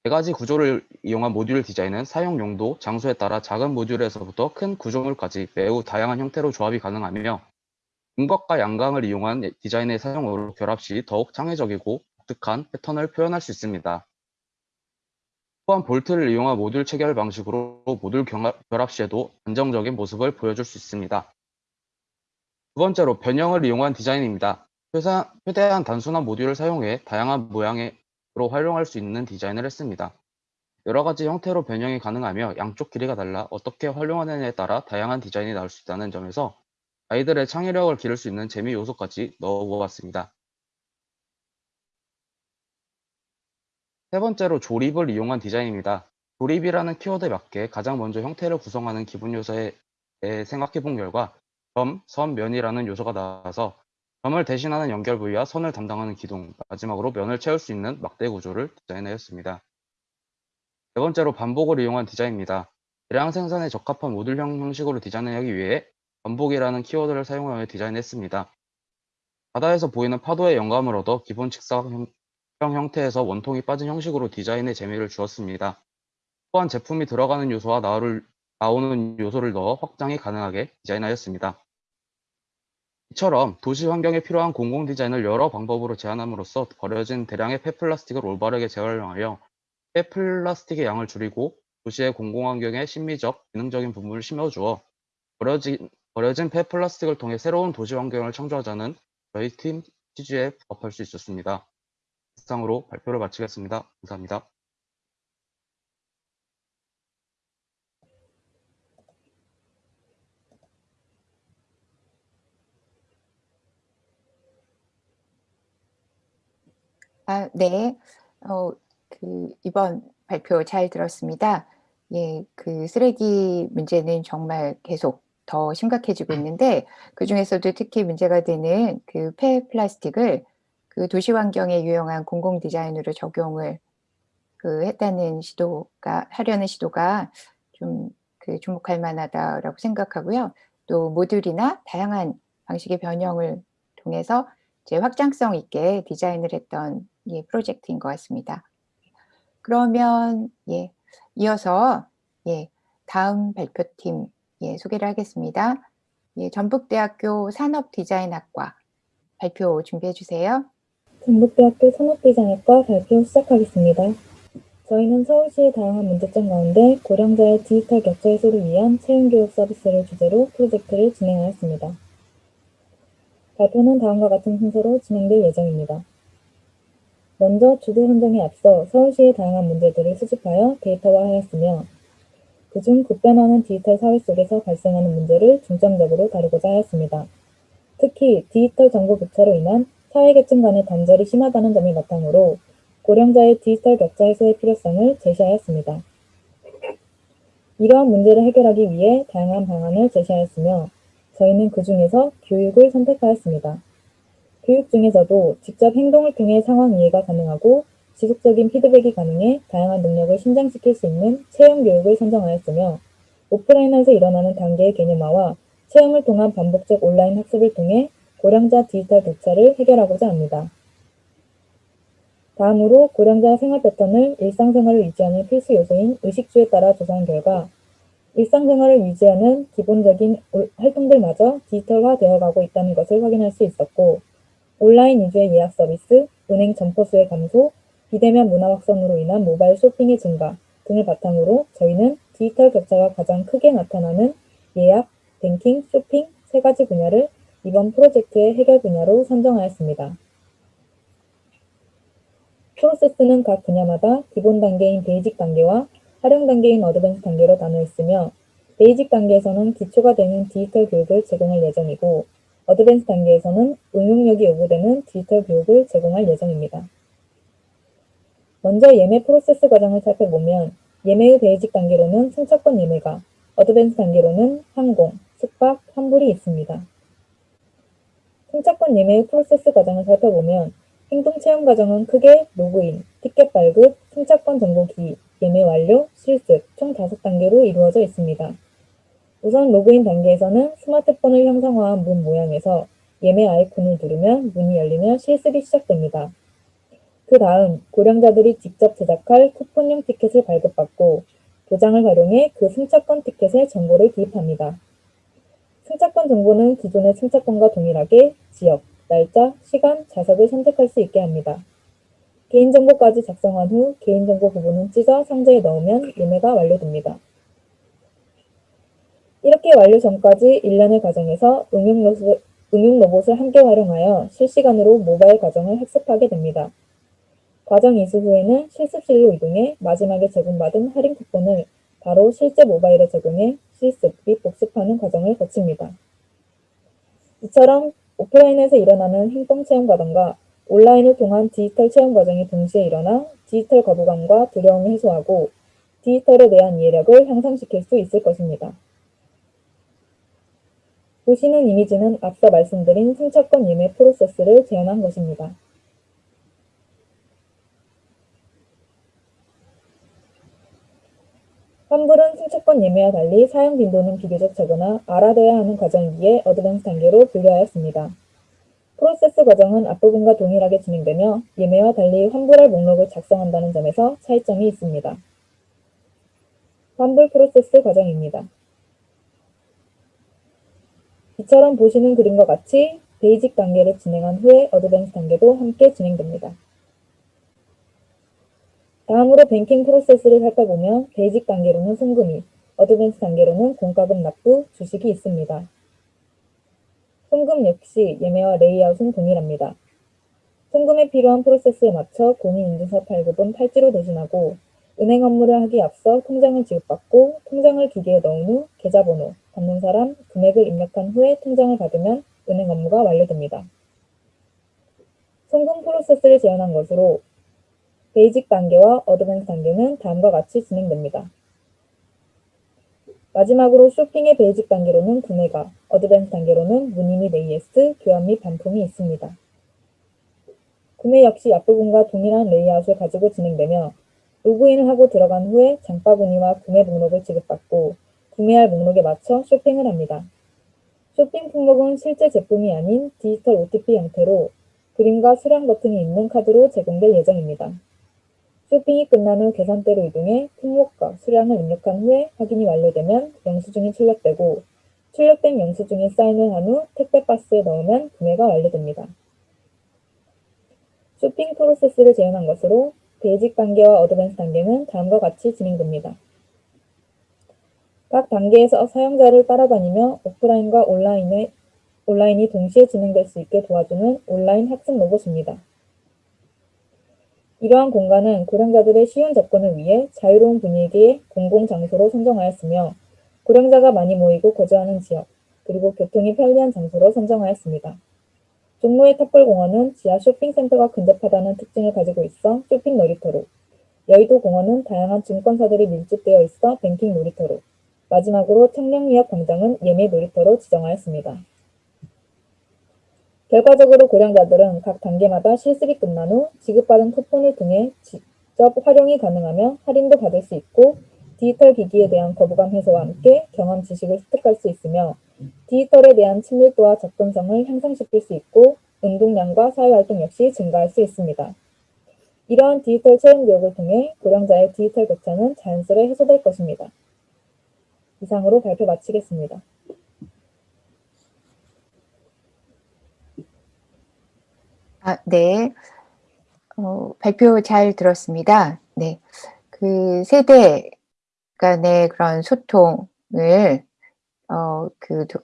네 가지 구조를 이용한 모듈 디자인은 사용 용도, 장소에 따라 작은 모듈에서부터 큰 구조물까지 매우 다양한 형태로 조합이 가능하며 음각과 양강을 이용한 디자인의 사용으로 결합 시 더욱 창의적이고 독특한 패턴을 표현할 수 있습니다. 또한 볼트를 이용한 모듈 체결 방식으로 모듈 결합 시에도 안정적인 모습을 보여줄 수 있습니다. 두 번째로 변형을 이용한 디자인입니다. 최대한 단순한 모듈을 사용해 다양한 모양으로 활용할 수 있는 디자인을 했습니다. 여러 가지 형태로 변형이 가능하며 양쪽 길이가 달라 어떻게 활용하느냐에 따라 다양한 디자인이 나올 수 있다는 점에서 아이들의 창의력을 기를 수 있는 재미 요소까지 넣어보았습니다. 세 번째로 조립을 이용한 디자인입니다. 조립이라는 키워드에 맞게 가장 먼저 형태를 구성하는 기본 요소에 생각해 본 결과 점, 선, 면이라는 요소가 나와서 점을 대신하는 연결 부위와 선을 담당하는 기둥, 마지막으로 면을 채울 수 있는 막대 구조를 디자인하였습니다. 네 번째로 반복을 이용한 디자인입니다. 대량 생산에 적합한 모듈형 형식으로 디자인하기 위해 반복이라는 키워드를 사용하여 디자인했습니다. 바다에서 보이는 파도의 영감을 얻어 기본 직사형 형태에서 원통이 빠진 형식으로 디자인에 재미를 주었습니다. 또한 제품이 들어가는 요소와 나오는 요소를 넣어 확장이 가능하게 디자인하였습니다. 이처럼 도시 환경에 필요한 공공 디자인을 여러 방법으로 제안함으로써 버려진 대량의 폐플라스틱을 올바르게 재활용하여 폐플라스틱의 양을 줄이고 도시의 공공환경에 심미적, 기능적인 부분을 심어주어 버려진, 버려진 폐플라스틱을 통해 새로운 도시 환경을 창조하자는 저희 팀 취지에 부합할 수 있었습니다. 이상으로 발표를 마치겠습니다. 감사합니다. 아, 네. 어, 그, 이번 발표 잘 들었습니다. 예, 그 쓰레기 문제는 정말 계속 더 심각해지고 있는데, 그 중에서도 특히 문제가 되는 그 폐플라스틱을 그 도시 환경에 유용한 공공 디자인으로 적용을 그 했다는 시도가, 하려는 시도가 좀 그 주목할 만하다라고 생각하고요. 또 모듈이나 다양한 방식의 변형을 통해서 이제 확장성 있게 디자인을 했던 예, 프로젝트인 것 같습니다. 그러면 예, 이어서 예, 다음 발표팀 예, 소개를 하겠습니다. 예, 전북대학교 산업디자인학과 발표 준비해 주세요. 전북대학교 산업디자인학과 발표 시작하겠습니다. 저희는 서울시의 다양한 문제점 가운데 고령자의 디지털 격차 해소를 위한 채용교육 서비스를 주제로 프로젝트를 진행하였습니다. 발표는 다음과 같은 순서로 진행될 예정입니다. 먼저 주제 선정에 앞서 서울시의 다양한 문제들을 수집하여 데이터화하였으며 그중 급변하는 디지털 사회 속에서 발생하는 문제를 중점적으로 다루고자 하였습니다. 특히 디지털 정보 격차로 인한 사회계층 간의 단절이 심하다는 점을 바탕으로 고령자의 디지털 격차 해소의 필요성을 제시하였습니다. 이러한 문제를 해결하기 위해 다양한 방안을 제시하였으며 저희는 그 중에서 교육을 선택하였습니다. 교육 중에서도 직접 행동을 통해 상황 이해가 가능하고 지속적인 피드백이 가능해 다양한 능력을 신장시킬 수 있는 체험 교육을 선정하였으며 오프라인에서 일어나는 단계의 개념화와 체험을 통한 반복적 온라인 학습을 통해 고령자 디지털 격차를 해결하고자 합니다. 다음으로 고령자 생활 패턴을 일상생활을 유지하는 필수 요소인 의식주에 따라 조사한 결과 일상생활을 유지하는 기본적인 올- 활동들마저 디지털화 되어 가고 있다는 것을 확인할 수 있었고 온라인 위주의 예약 서비스, 은행 점포 수의 감소, 비대면 문화 확산으로 인한 모바일 쇼핑의 증가 등을 바탕으로 저희는 디지털 격차가 가장 크게 나타나는 예약, 뱅킹, 쇼핑 세 가지 분야를 이번 프로젝트의 해결 분야로 선정하였습니다. 프로세스는 각 분야마다 기본 단계인 basic 단계와 활용 단계인 advance 단계로 나누어 있으며 basic 단계에서는 기초가 되는 디지털 교육을 제공할 예정이고 advance 단계에서는 응용력이 요구되는 디지털 교육을 제공할 예정입니다. 먼저 예매 프로세스 과정을 살펴보면 예매의 basic 단계로는 승차권 예매가, advance 단계로는 항공, 숙박, 환불이 있습니다. 승차권 예매의 프로세스 과정을 살펴보면 행동 체험 과정은 크게 로그인, 티켓 발급, 승차권 정보 기입, 예매 완료, 실습 총 5단계로 이루어져 있습니다. 우선 로그인 단계에서는 스마트폰을 형상화한 문 모양에서 예매 아이콘을 누르면 문이 열리며 실습이 시작됩니다. 그 다음 고령자들이 직접 제작할 쿠폰용 티켓을 발급받고 도장을 활용해 그 승차권 티켓에 정보를 기입합니다. 승차권 정보는 기존의 승차권과 동일하게 지역, 날짜, 시간, 좌석을 선택할 수 있게 합니다. 개인정보까지 작성한 후 개인정보 부분은 찢어 상자에 넣으면 예매가 완료됩니다. 이렇게 완료 전까지 일련의 과정에서 응용, 로봇, 응용 로봇을 함께 활용하여 실시간으로 모바일 과정을 학습하게 됩니다. 과정 이수 후에는 실습실로 이동해 마지막에 제공받은 할인 쿠폰을 바로 실제 모바일에 적용해 실습 및 복습하는 과정을 거칩니다. 이처럼 오프라인에서 일어나는 행동 체험 과정과 온라인을 통한 디지털 체험 과정이 동시에 일어나 디지털 거부감과 두려움을 해소하고 디지털에 대한 이해력을 향상시킬 수 있을 것입니다. 보시는 이미지는 앞서 말씀드린 승차권 예매 프로세스를 재현한 것입니다. 환불은 승차권 예매와 달리 사용 빈도는 비교적 적으나 알아둬야 하는 과정이기에 어드밴스 단계로 분류하였습니다. 프로세스 과정은 앞부분과 동일하게 진행되며 예매와 달리 환불할 목록을 작성한다는 점에서 차이점이 있습니다. 환불 프로세스 과정입니다. 이처럼 보시는 그림과 같이 basic 단계를 진행한 후에 advance 단계도 함께 진행됩니다. 다음으로 뱅킹 프로세스를 살펴보면 basic 단계로는 송금이, advance 단계로는 공과금 납부, 주식이 있습니다. 송금 역시 예매와 레이아웃은 동일합니다. 송금에 필요한 프로세스에 맞춰 공인인증서 발급은 팔찌로 대신하고 은행 업무를 하기 앞서 통장을 지급받고 통장을 기계에 넣은 후 계좌번호, 받는 사람, 금액을 입력한 후에 통장을 받으면 은행 업무가 완료됩니다. 송금 프로세스를 재현한 것으로 basic 단계와 advance 단계는 다음과 같이 진행됩니다. 마지막으로 쇼핑의 basic 단계로는 구매가, advance 단계로는 문의 및 AS, 교환 및 반품이 있습니다. 구매 역시 앞부분과 동일한 레이아웃을 가지고 진행되며 로그인을 하고 들어간 후에 장바구니와 구매 목록을 지급받고 구매할 목록에 맞춰 쇼핑을 합니다. 쇼핑 품목은 실제 제품이 아닌 디지털 OTP 형태로 그림과 수량 버튼이 있는 카드로 제공될 예정입니다. 쇼핑이 끝난 후 계산대로 이동해 품목과 수량을 입력한 후에 확인이 완료되면 영수증이 출력되고 출력된 영수증에 사인을 한 후 택배 박스에 넣으면 구매가 완료됩니다. 쇼핑 프로세스를 재현한 것으로 basic 단계와 advance 단계는 다음과 같이 진행됩니다. 각 단계에서 사용자를 따라다니며 오프라인과 온라인의 온라인이 동시에 진행될 수 있게 도와주는 온라인 학습 로봇입니다. 이러한 공간은 고령자들의 쉬운 접근을 위해 자유로운 분위기의 공공장소로 선정하였으며 고령자가 많이 모이고 거주하는 지역, 그리고 교통이 편리한 장소로 선정하였습니다. 종로의 탑골공원은 지하 쇼핑센터가 근접하다는 특징을 가지고 있어 쇼핑 놀이터로, 여의도 공원은 다양한 증권사들이 밀집되어 있어 뱅킹 놀이터로, 마지막으로 청량리역 광장은 예매 놀이터로 지정하였습니다. 결과적으로 고령자들은 각 단계마다 실습이 끝난 후 지급받은 쿠폰을 통해 직접 활용이 가능하며 할인도 받을 수 있고 디지털 기기에 대한 거부감 해소와 함께 경험 지식을 습득할 수 있으며 디지털에 대한 친밀도와 접근성을 향상시킬 수 있고 운동량과 사회활동 역시 증가할 수 있습니다. 이러한 디지털 체험 교육을 통해 고령자의 디지털 격차는 자연스레 해소될 것입니다. 이상으로 발표 마치겠습니다. 아, 네. 어, 발표 잘 들었습니다. 네. 그 세대 간의 그런 소통을, 어, 그, 도,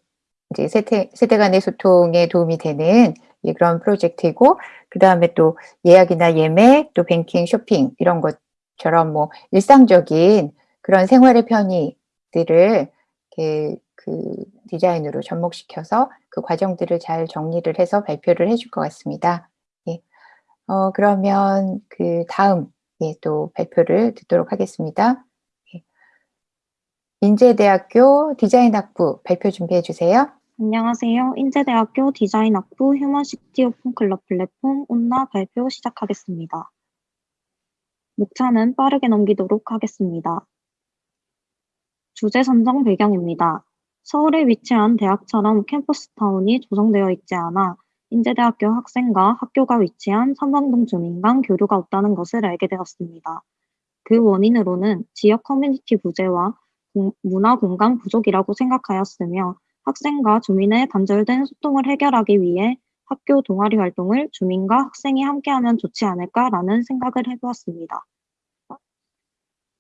이제 세대, 세대 간의 소통에 도움이 되는 이 그런 프로젝트이고, 그 다음에 또 예약이나 예매, 또 뱅킹, 쇼핑, 이런 것처럼 뭐 일상적인 그런 생활의 편의 들을 이렇게 그 디자인으로 접목시켜서 그 과정들을 잘 정리를 해서 발표를 해줄 것 같습니다. 예. 어, 그러면 그 다음 예, 또 발표를 듣도록 하겠습니다. 예. 인제대학교 디자인학부 발표 준비해 주세요. 안녕하세요. 인제대학교 디자인학부 휴먼시티 오픈 클럽 플랫폼 온나 발표 시작하겠습니다. 목차는 빠르게 넘기도록 하겠습니다. 주제 선정 배경입니다. 서울에 위치한 대학처럼 캠퍼스타운이 조성되어 있지 않아 인제대학교 학생과 학교가 위치한 삼방동 주민 간 교류가 없다는 것을 알게 되었습니다. 그 원인으로는 지역 커뮤니티 부재와 공- 문화 공간 부족이라고 생각하였으며 학생과 주민의 단절된 소통을 해결하기 위해 학교 동아리 활동을 주민과 학생이 함께하면 좋지 않을까라는 생각을 해보았습니다.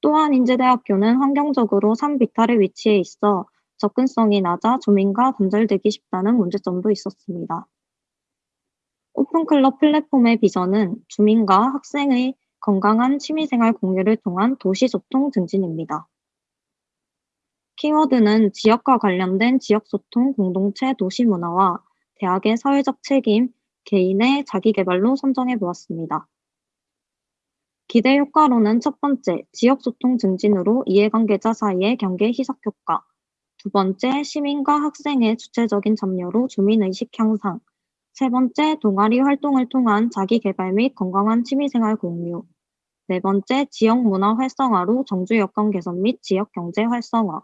또한 인제대학교는 환경적으로 산 비탈에 위치해 있어 접근성이 낮아 주민과 단절되기 쉽다는 문제점도 있었습니다. 오픈클럽 플랫폼의 비전은 주민과 학생의 건강한 취미생활 공유를 통한 도시소통 증진입니다. 키워드는 지역과 관련된 지역소통 공동체 도시문화와 대학의 사회적 책임, 개인의 자기개발로 선정해 보았습니다. 기대 효과로는 첫 번째, 지역 소통 증진으로 이해관계자 사이의 경계 희석 효과, 두 번째, 시민과 학생의 주체적인 참여로 주민의식 향상, 세 번째, 동아리 활동을 통한 자기개발 및 건강한 취미생활 공유, 네 번째, 지역 문화 활성화로 정주 여건 개선 및 지역 경제 활성화,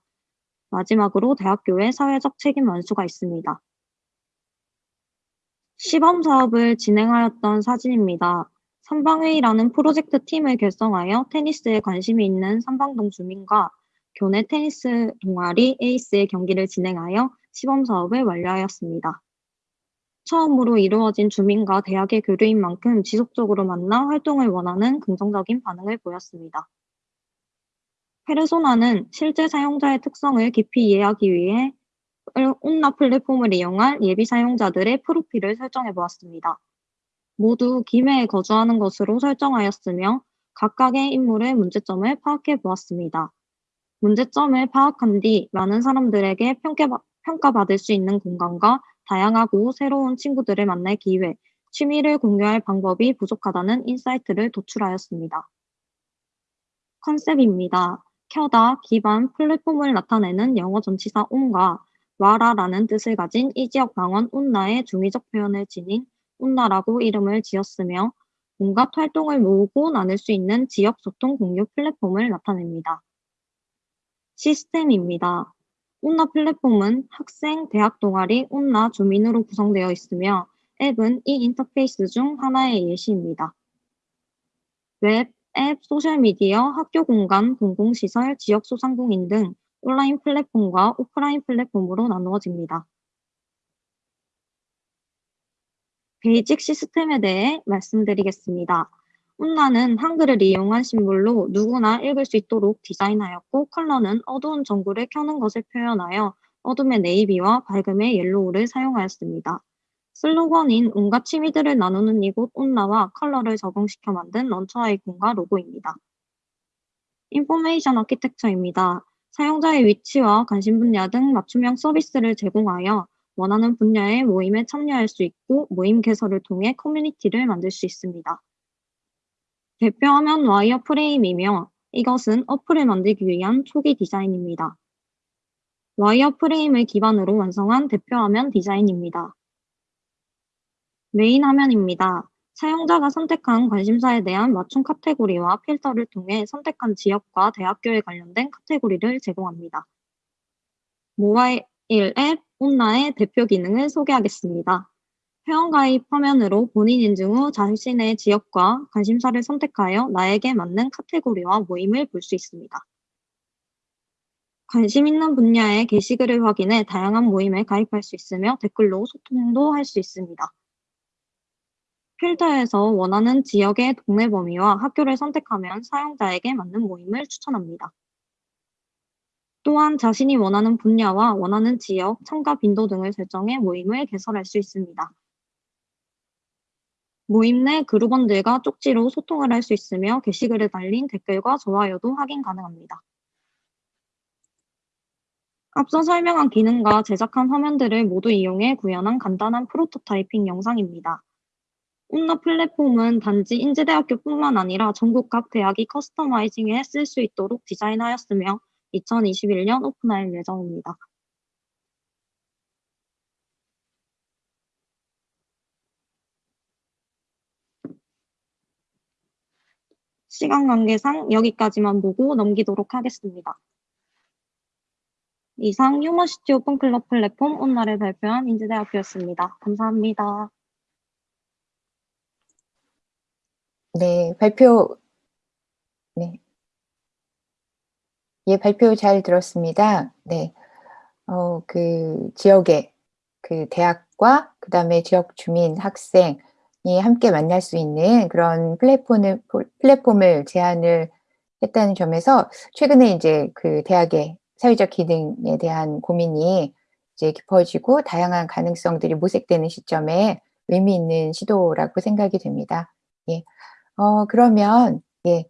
마지막으로 대학교의 사회적 책임 완수가 있습니다. 시범 사업을 진행하였던 사진입니다. 삼방회의라는 프로젝트 팀을 결성하여 테니스에 관심이 있는 삼방동 주민과 교내 테니스 동아리 에이스의 경기를 진행하여 시범 사업을 완료하였습니다. 처음으로 이루어진 주민과 대학의 교류인 만큼 지속적으로 만나 활동을 원하는 긍정적인 반응을 보였습니다. 페르소나는 실제 사용자의 특성을 깊이 이해하기 위해 온나 플랫폼을 이용한 예비 사용자들의 프로필을 설정해 보았습니다. 모두 김해에 거주하는 것으로 설정하였으며 각각의 인물의 문제점을 파악해 보았습니다. 문제점을 파악한 뒤 많은 사람들에게 평가, 평가받을 수 있는 공간과 다양하고 새로운 친구들을 만날 기회, 취미를 공유할 방법이 부족하다는 insight를 도출하였습니다. 컨셉입니다. 켜다, 기반, 플랫폼을 나타내는 영어 전치사 on과 와라라는 뜻을 가진 이 지역 방언 온나의 중의적 표현을 지닌 온나라고 이름을 지었으며 온갖 활동을 모으고 나눌 수 있는 지역 소통 공유 플랫폼을 나타냅니다. 시스템입니다. 온나 플랫폼은 학생, 대학 동아리, 온나 주민으로 구성되어 있으며 앱은 이 인터페이스 중 하나의 예시입니다. 웹, 앱, 소셜미디어, 학교 공간, 공공시설, 지역 소상공인 등 온라인 플랫폼과 오프라인 플랫폼으로 나누어집니다. basic 시스템에 대해 말씀드리겠습니다. 온나는 한글을 이용한 심볼로 누구나 읽을 수 있도록 디자인하였고 컬러는 어두운 전구를 켜는 것을 표현하여 어둠의 navy와 밝음의 yellow를 사용하였습니다. 슬로건인 온갖 취미들을 나누는 이곳 온나와 컬러를 적용시켜 만든 launcher 아이콘과 로고입니다. information architecture입니다. 사용자의 위치와 관심 분야 등 맞춤형 서비스를 제공하여 원하는 분야의 모임에 참여할 수 있고 모임 개설을 통해 커뮤니티를 만들 수 있습니다. 대표화면 wire frame이며 이것은 어플을 만들기 위한 초기 디자인입니다. wire frame을 기반으로 완성한 대표화면 디자인입니다. 메인 화면입니다. 사용자가 선택한 관심사에 대한 맞춤 카테고리와 필터를 통해 선택한 지역과 대학교에 관련된 카테고리를 제공합니다. 모바일 앱 온라의 대표 기능을 소개하겠습니다. 회원가입 화면으로 본인 인증 후 자신의 지역과 관심사를 선택하여 나에게 맞는 카테고리와 모임을 볼 수 있습니다. 관심 있는 분야의 게시글을 확인해 다양한 모임에 가입할 수 있으며 댓글로 소통도 할 수 있습니다. 필터에서 원하는 지역의 동네 범위와 학교를 선택하면 사용자에게 맞는 모임을 추천합니다. 또한 자신이 원하는 분야와 원하는 지역, 참가 빈도 등을 설정해 모임을 개설할 수 있습니다. 모임 내 그룹원들과 쪽지로 소통을 할 수 있으며 게시글에 달린 댓글과 좋아요도 확인 가능합니다. 앞서 설명한 기능과 제작한 화면들을 모두 이용해 구현한 간단한 프로토타이핑 영상입니다. 온나 플랫폼은 단지 인제대학교뿐만 아니라 전국 각 대학이 커스터마이징에 쓸 수 있도록 디자인하였으며 2021년 오픈할 예정입니다. 시간 관계상 여기까지만 보고 넘기도록 하겠습니다. 이상 휴머시티 오픈클럽 플랫폼 온나를 발표한 인제대학교였습니다. 감사합니다. 네, 발표, 네. 예, 발표 잘 들었습니다. 네. 어, 그 지역의 그 대학과 그다음에 지역 주민, 학생이 함께 만날 수 있는 그런 플랫폼을, 플랫폼을 제안을 했다는 점에서 최근에 이제 그 대학의 사회적 기능에 대한 고민이 이제 깊어지고 다양한 가능성들이 모색되는 시점에 의미 있는 시도라고 생각이 됩니다. 예. 어, 그러면, 예,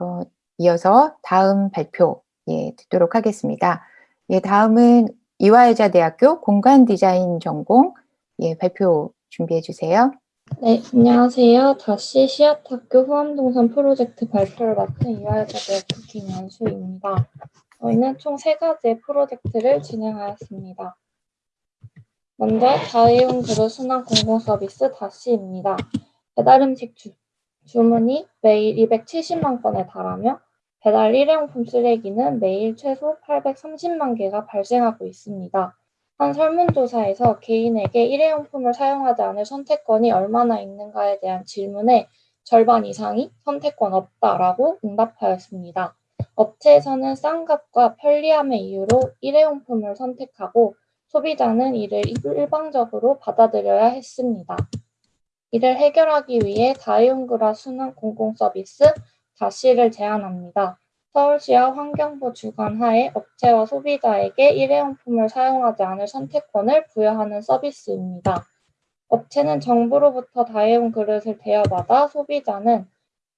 어, 이어서 다음 발표, 예, 듣도록 하겠습니다. 예, 다음은 이화여자 대학교 공간 디자인 전공, 예, 발표 준비해 주세요. 네, 안녕하세요. 다시 시아학교 후암동산 프로젝트 발표를 맡은 이화여자대학교 김연수입니다. 저희는 총 세 가지의 프로젝트를 진행하였습니다. 먼저 다이온 그룹 순환 공공 서비스 다시입니다. 배달 음식 주, 주문이 매일 270만 건에 달하며 배달 일회용품 쓰레기는 매일 최소 830만 개가 발생하고 있습니다. 한 설문조사에서 개인에게 일회용품을 사용하지 않을 선택권이 얼마나 있는가에 대한 질문에 절반 이상이 선택권 없다라고 응답하였습니다. 업체에서는 싼 값과 편리함의 이유로 일회용품을 선택하고 소비자는 이를 일방적으로 받아들여야 했습니다. 이를 해결하기 위해 다이온그라 순환 공공서비스 다시를 제안합니다. 서울시와 환경부 주관하에 업체와 소비자에게 일회용품을 사용하지 않을 선택권을 부여하는 서비스입니다. 업체는 정부로부터 다이온 그릇을 대여받아 소비자는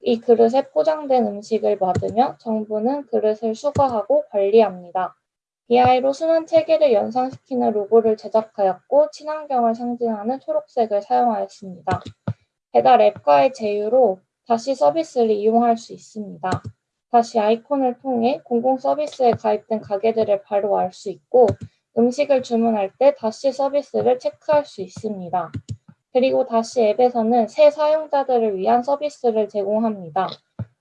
이 그릇에 포장된 음식을 받으며 정부는 그릇을 수거하고 관리합니다. DI로 순환 체계를 연상시키는 로고를 제작하였고 친환경을 상징하는 초록색을 사용하였습니다. 배달 앱과의 제휴로 다시 서비스를 이용할 수 있습니다. 다시 아이콘을 통해 공공 서비스에 가입된 가게들을 바로 알 수 있고 음식을 주문할 때 다시 서비스를 체크할 수 있습니다. 그리고 다시 앱에서는 새 사용자들을 위한 서비스를 제공합니다.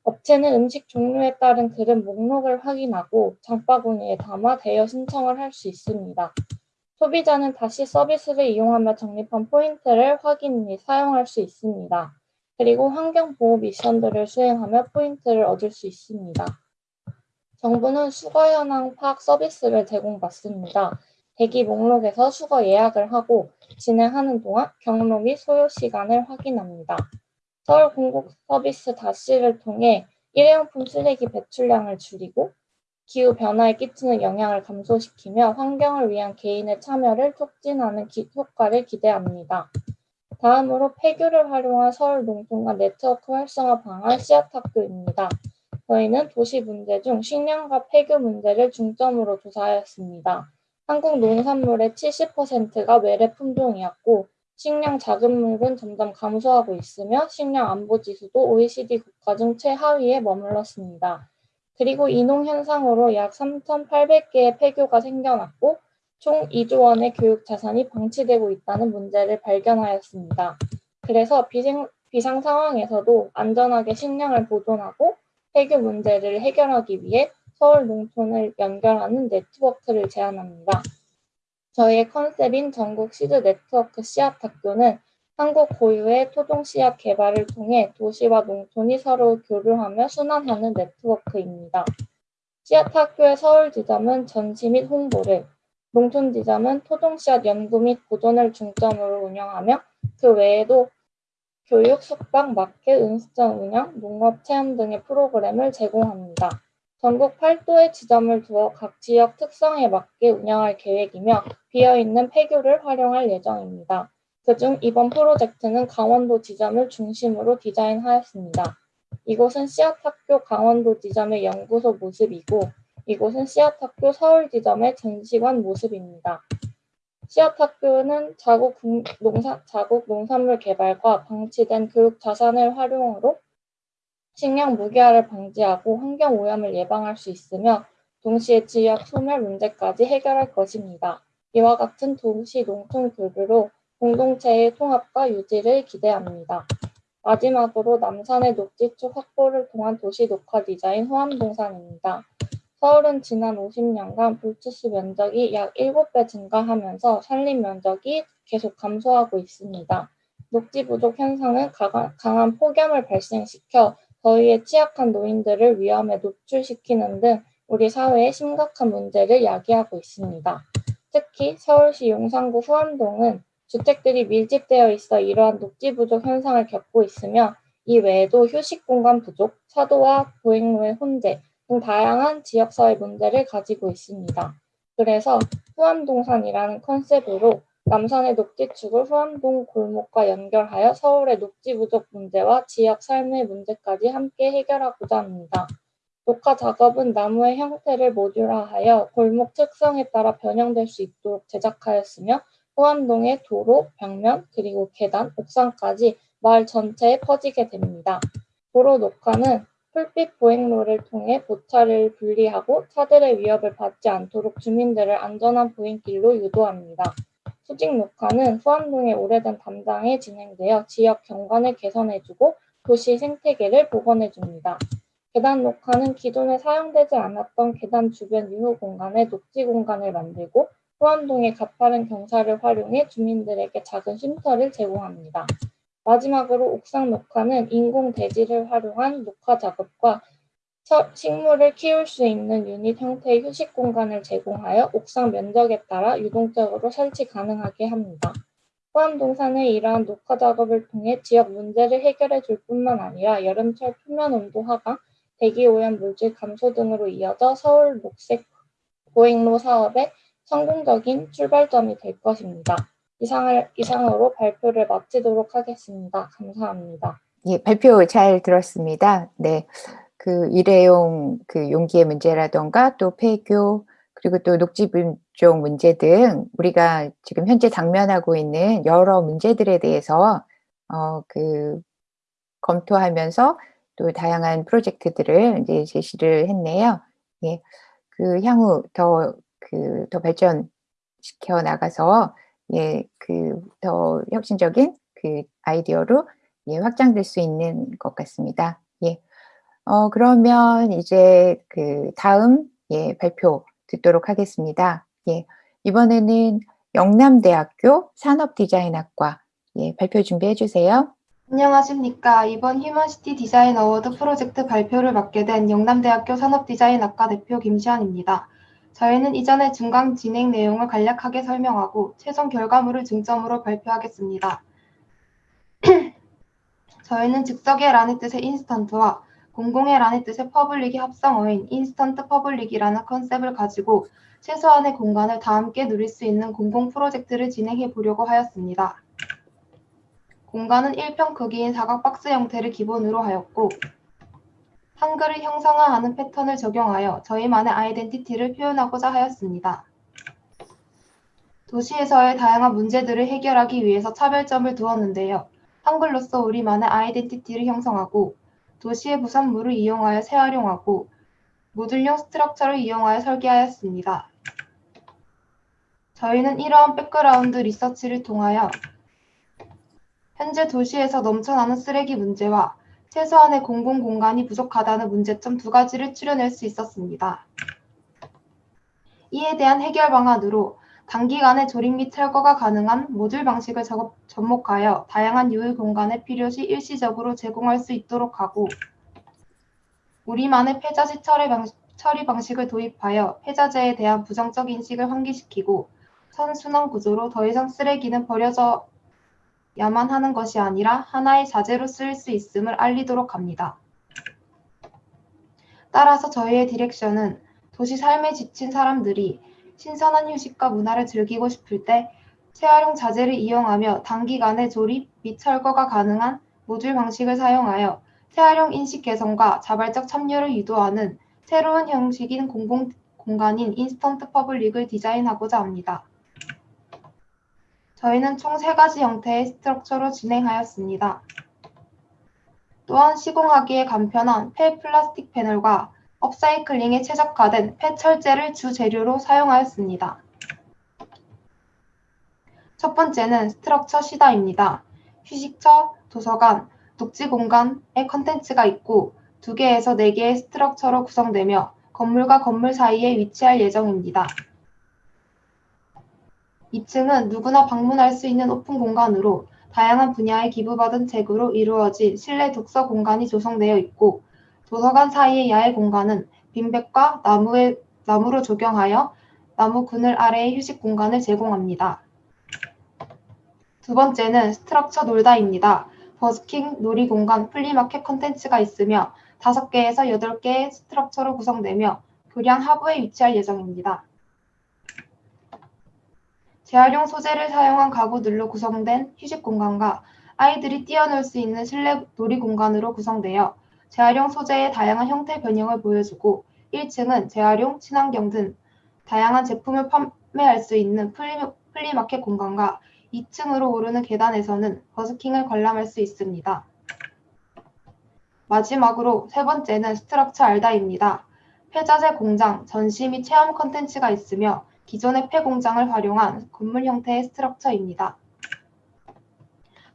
업체는 음식 종류에 따른 그릇 목록을 확인하고 장바구니에 담아 대여 신청을 할 수 있습니다. 소비자는 다시 서비스를 이용하며 적립한 포인트를 확인 및 사용할 수 있습니다. 그리고 환경보호 미션들을 수행하며 포인트를 얻을 수 있습니다. 정부는 수거 현황 파악 서비스를 제공받습니다. 대기 목록에서 수거 예약을 하고 진행하는 동안 경로 및 소요 시간을 확인합니다. 서울 공공 서비스 다시를 통해 일회용품 쓰레기 배출량을 줄이고 기후 변화에 끼치는 영향을 감소시키며 환경을 위한 개인의 참여를 촉진하는 기- 효과를 기대합니다. 다음으로 폐교를 활용한 서울 농촌과 네트워크 활성화 방안 씨앗학교입니다. 저희는 도시 문제 중 식량과 폐교 문제를 중점으로 조사하였습니다. 한국 농산물의 70%가 외래 품종이었고 식량 자급률은 점점 감소하고 있으며 식량 안보 지수도 OECD 국가 중 최하위에 머물렀습니다. 그리고 이농 현상으로 약 3,800개의 폐교가 생겨났고 총 2조 원의 교육 자산이 방치되고 있다는 문제를 발견하였습니다. 그래서 비생, 비상 상황에서도 안전하게 식량을 보존하고 폐교 문제를 해결하기 위해 서울 농촌을 연결하는 네트워크를 제안합니다. 저희의 컨셉인 전국 시드 네트워크 씨앗 학교는 한국 고유의 토종 씨앗 개발을 통해 도시와 농촌이 서로 교류하며 순환하는 네트워크입니다. 씨앗 학교의 서울 지점은 전시 및 홍보를, 농촌 지점은 토종 씨앗 연구 및 보존을 중점으로 운영하며 그 외에도 교육, 숙박, 마켓, 음식점 운영, 농업 체험 등의 프로그램을 제공합니다. 전국 8도의 지점을 두어 각 지역 특성에 맞게 운영할 계획이며 비어있는 폐교를 활용할 예정입니다. 그중 이번 프로젝트는 강원도 지점을 중심으로 디자인하였습니다. 이곳은 씨앗학교 강원도 지점의 연구소 모습이고 이곳은 씨앗학교 서울 지점의 전시관 모습입니다. 씨앗학교는 자국 국- 농사, 자국 농산물 개발과 방치된 교육 자산을 활용으로 식량 무기화를 방지하고 환경 오염을 예방할 수 있으며 동시에 지역 소멸 문제까지 해결할 것입니다. 이와 같은 도시 농촌 교류로 공동체의 통합과 유지를 기대합니다. 마지막으로 남산의 녹지축 확보를 통한 도시 녹화 디자인 호암동산입니다. 서울은 지난 50년간 불투수 면적이 약 7배 증가하면서 산림 면적이 계속 감소하고 있습니다. 녹지 부족 현상은 강한, 폭염을 발생시켜 더위에 취약한 노인들을 위험에 노출시키는 등 우리 사회에 심각한 문제를 야기하고 있습니다. 특히 서울시 용산구 후암동은 주택들이 밀집되어 있어 이러한 녹지 부족 현상을 겪고 있으며 이 외에도 휴식 공간 부족, 차도와 보행로의 혼재 등 다양한 지역사회 문제를 가지고 있습니다. 그래서 후암동산이라는 컨셉으로 남산의 녹지축을 후암동 골목과 연결하여 서울의 녹지 부족 문제와 지역 삶의 문제까지 함께 해결하고자 합니다. 녹화 작업은 나무의 형태를 모듈화하여 골목 특성에 따라 변형될 수 있도록 제작하였으며 호암동의 도로, 벽면, 그리고 계단, 옥상까지 마을 전체에 퍼지게 됩니다. 도로 녹화는 풀빛 보행로를 통해 보차를 분리하고 차들의 위협을 받지 않도록 주민들을 안전한 보행길로 유도합니다. 수직 녹화는 후암동의 오래된 담당에 진행되어 지역 경관을 개선해주고 도시 생태계를 복원해줍니다. 계단 녹화는 기존에 사용되지 않았던 계단 주변 유휴 공간에 녹지 공간을 만들고 후암동의 가파른 경사를 활용해 주민들에게 작은 쉼터를 제공합니다. 마지막으로 옥상 녹화는 인공 대지를 활용한 녹화 작업과 서- 식물을 키울 수 있는 유닛 형태의 휴식 공간을 제공하여 옥상 면적에 따라 유동적으로 설치 가능하게 합니다. 포함동산의 이러한 녹화 작업을 통해 지역 문제를 해결해 줄 뿐만 아니라 여름철 표면 온도 하강, 대기 오염 물질 감소 등으로 이어져 서울 녹색 보행로 사업의 성공적인 출발점이 될 것입니다. 이상을, 이상으로 발표를 마치도록 하겠습니다. 감사합니다. 예, 발표 잘 들었습니다. 네. 그 일회용 그 용기의 문제라던가 또 폐교 그리고 또 녹지 분종 문제 등 우리가 지금 현재 당면하고 있는 여러 문제들에 대해서 어, 그 검토하면서 또 다양한 프로젝트들을 이제 제시를 했네요. 예. 그 향후 더 그 더 발전시켜 나가서 예, 그 더 혁신적인 그 아이디어로 예, 확장될 수 있는 것 같습니다. 예. 어, 그러면 이제 그 다음 예, 발표 듣도록 하겠습니다. 예. 이번에는 영남대학교 산업디자인학과 예, 발표 준비해 주세요. 안녕하십니까. 이번 Human City Design Award 프로젝트 발표를 맡게 된 영남대학교 산업디자인학과 대표 김시환입니다. 저희는 이전에 중간 진행 내용을 간략하게 설명하고 최종 결과물을 중점으로 발표하겠습니다. 저희는 즉석의 라는 뜻의 instant와 공공의라는 뜻의 public이 합성어인 instant public이라는 컨셉을 가지고 최소한의 공간을 다 함께 누릴 수 있는 공공 프로젝트를 진행해 보려고 하였습니다. 공간은 1평 크기인 사각 박스 형태를 기본으로 하였고 한글을 형상화하는 패턴을 적용하여 저희만의 아이덴티티를 표현하고자 하였습니다. 도시에서의 다양한 문제들을 해결하기 위해서 차별점을 두었는데요. 한글로서 우리만의 아이덴티티를 형성하고 도시의 부산물을 이용하여 재활용하고 모듈형 structure를 이용하여 설계하였습니다. 저희는 이러한 background research를 통하여 현재 도시에서 넘쳐나는 쓰레기 문제와 최소한의 공공 공간이 부족하다는 문제점 두 가지를 추려낼 수 있었습니다. 이에 대한 해결 방안으로 단기간에 조립 및 철거가 가능한 모듈 방식을 작업- 접목하여 다양한 유일 공간에 필요시 일시적으로 제공할 수 있도록 하고 우리만의 폐자재 처리, 방, 처리 방식을 도입하여 폐자재에 대한 부정적 인식을 환기시키고 선순환 구조로 더 이상 쓰레기는 버려져 야만 하는 것이 아니라 하나의 자재로 쓰일 수 있음을 알리도록 합니다. 따라서 저희의 direction은 도시 삶에 지친 사람들이 신선한 휴식과 문화를 즐기고 싶을 때 재활용 자재를 이용하며 단기간에 조립 및 철거가 가능한 모듈 방식을 사용하여 재활용 인식 개선과 자발적 참여를 유도하는 새로운 형식인 공공 공간인 instant public을 디자인하고자 합니다. 저희는 총 세 가지 형태의 structure로 진행하였습니다. 또한 시공하기에 간편한 폐 플라스틱 패널과 업사이클링에 최적화된 폐철재를 주 재료로 사용하였습니다. 첫 번째는 structure 쉬다입니다. 휴식처, 도서관, 녹지 공간의 컨텐츠가 있고 두 개에서 네 개의 structure로 구성되며 건물과 건물 사이에 위치할 예정입니다. 2층은 누구나 방문할 수 있는 오픈 공간으로 다양한 분야의 기부받은 책으로 이루어진 실내 독서 공간이 조성되어 있고 도서관 사이의 야외 공간은 빈백과 나무의, 나무로 조경하여 나무 그늘 아래의 휴식 공간을 제공합니다. 두 번째는 structure 놀다입니다. 버스킹, 놀이공간, 플리마켓 컨텐츠가 있으며 다섯 개에서 여덟 개의 structure로 구성되며 교량 하부에 위치할 예정입니다. 재활용 소재를 사용한 가구들로 구성된 휴식 공간과 아이들이 뛰어놀 수 있는 실내 놀이 공간으로 구성되어 재활용 소재의 다양한 형태 변형을 보여주고 1층은 재활용, 친환경 등 다양한 제품을 판매할 수 있는 플리, 플리마켓 공간과 2층으로 오르는 계단에서는 버스킹을 관람할 수 있습니다. 마지막으로 세 번째는 structure 알다입니다. 폐자재 공장, 전시 및 체험 컨텐츠가 있으며 기존의 폐 공장을 활용한 건물 형태의 structure입니다.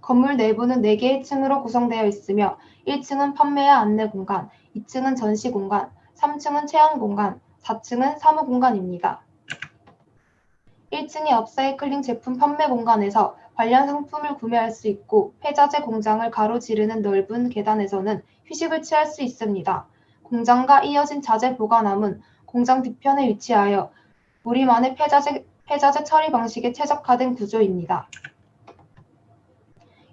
건물 내부는 4개의 층으로 구성되어 있으며 1층은 판매와 안내 공간, 2층은 전시 공간, 3층은 체험 공간, 4층은 사무 공간입니다. 1층의 업사이클링 제품 판매 공간에서 관련 상품을 구매할 수 있고 폐자재 공장을 가로지르는 넓은 계단에서는 휴식을 취할 수 있습니다. 공장과 이어진 자재 보관함은 공장 뒤편에 위치하여 우리만의 폐자재, 폐자재 처리 방식에 최적화된 구조입니다.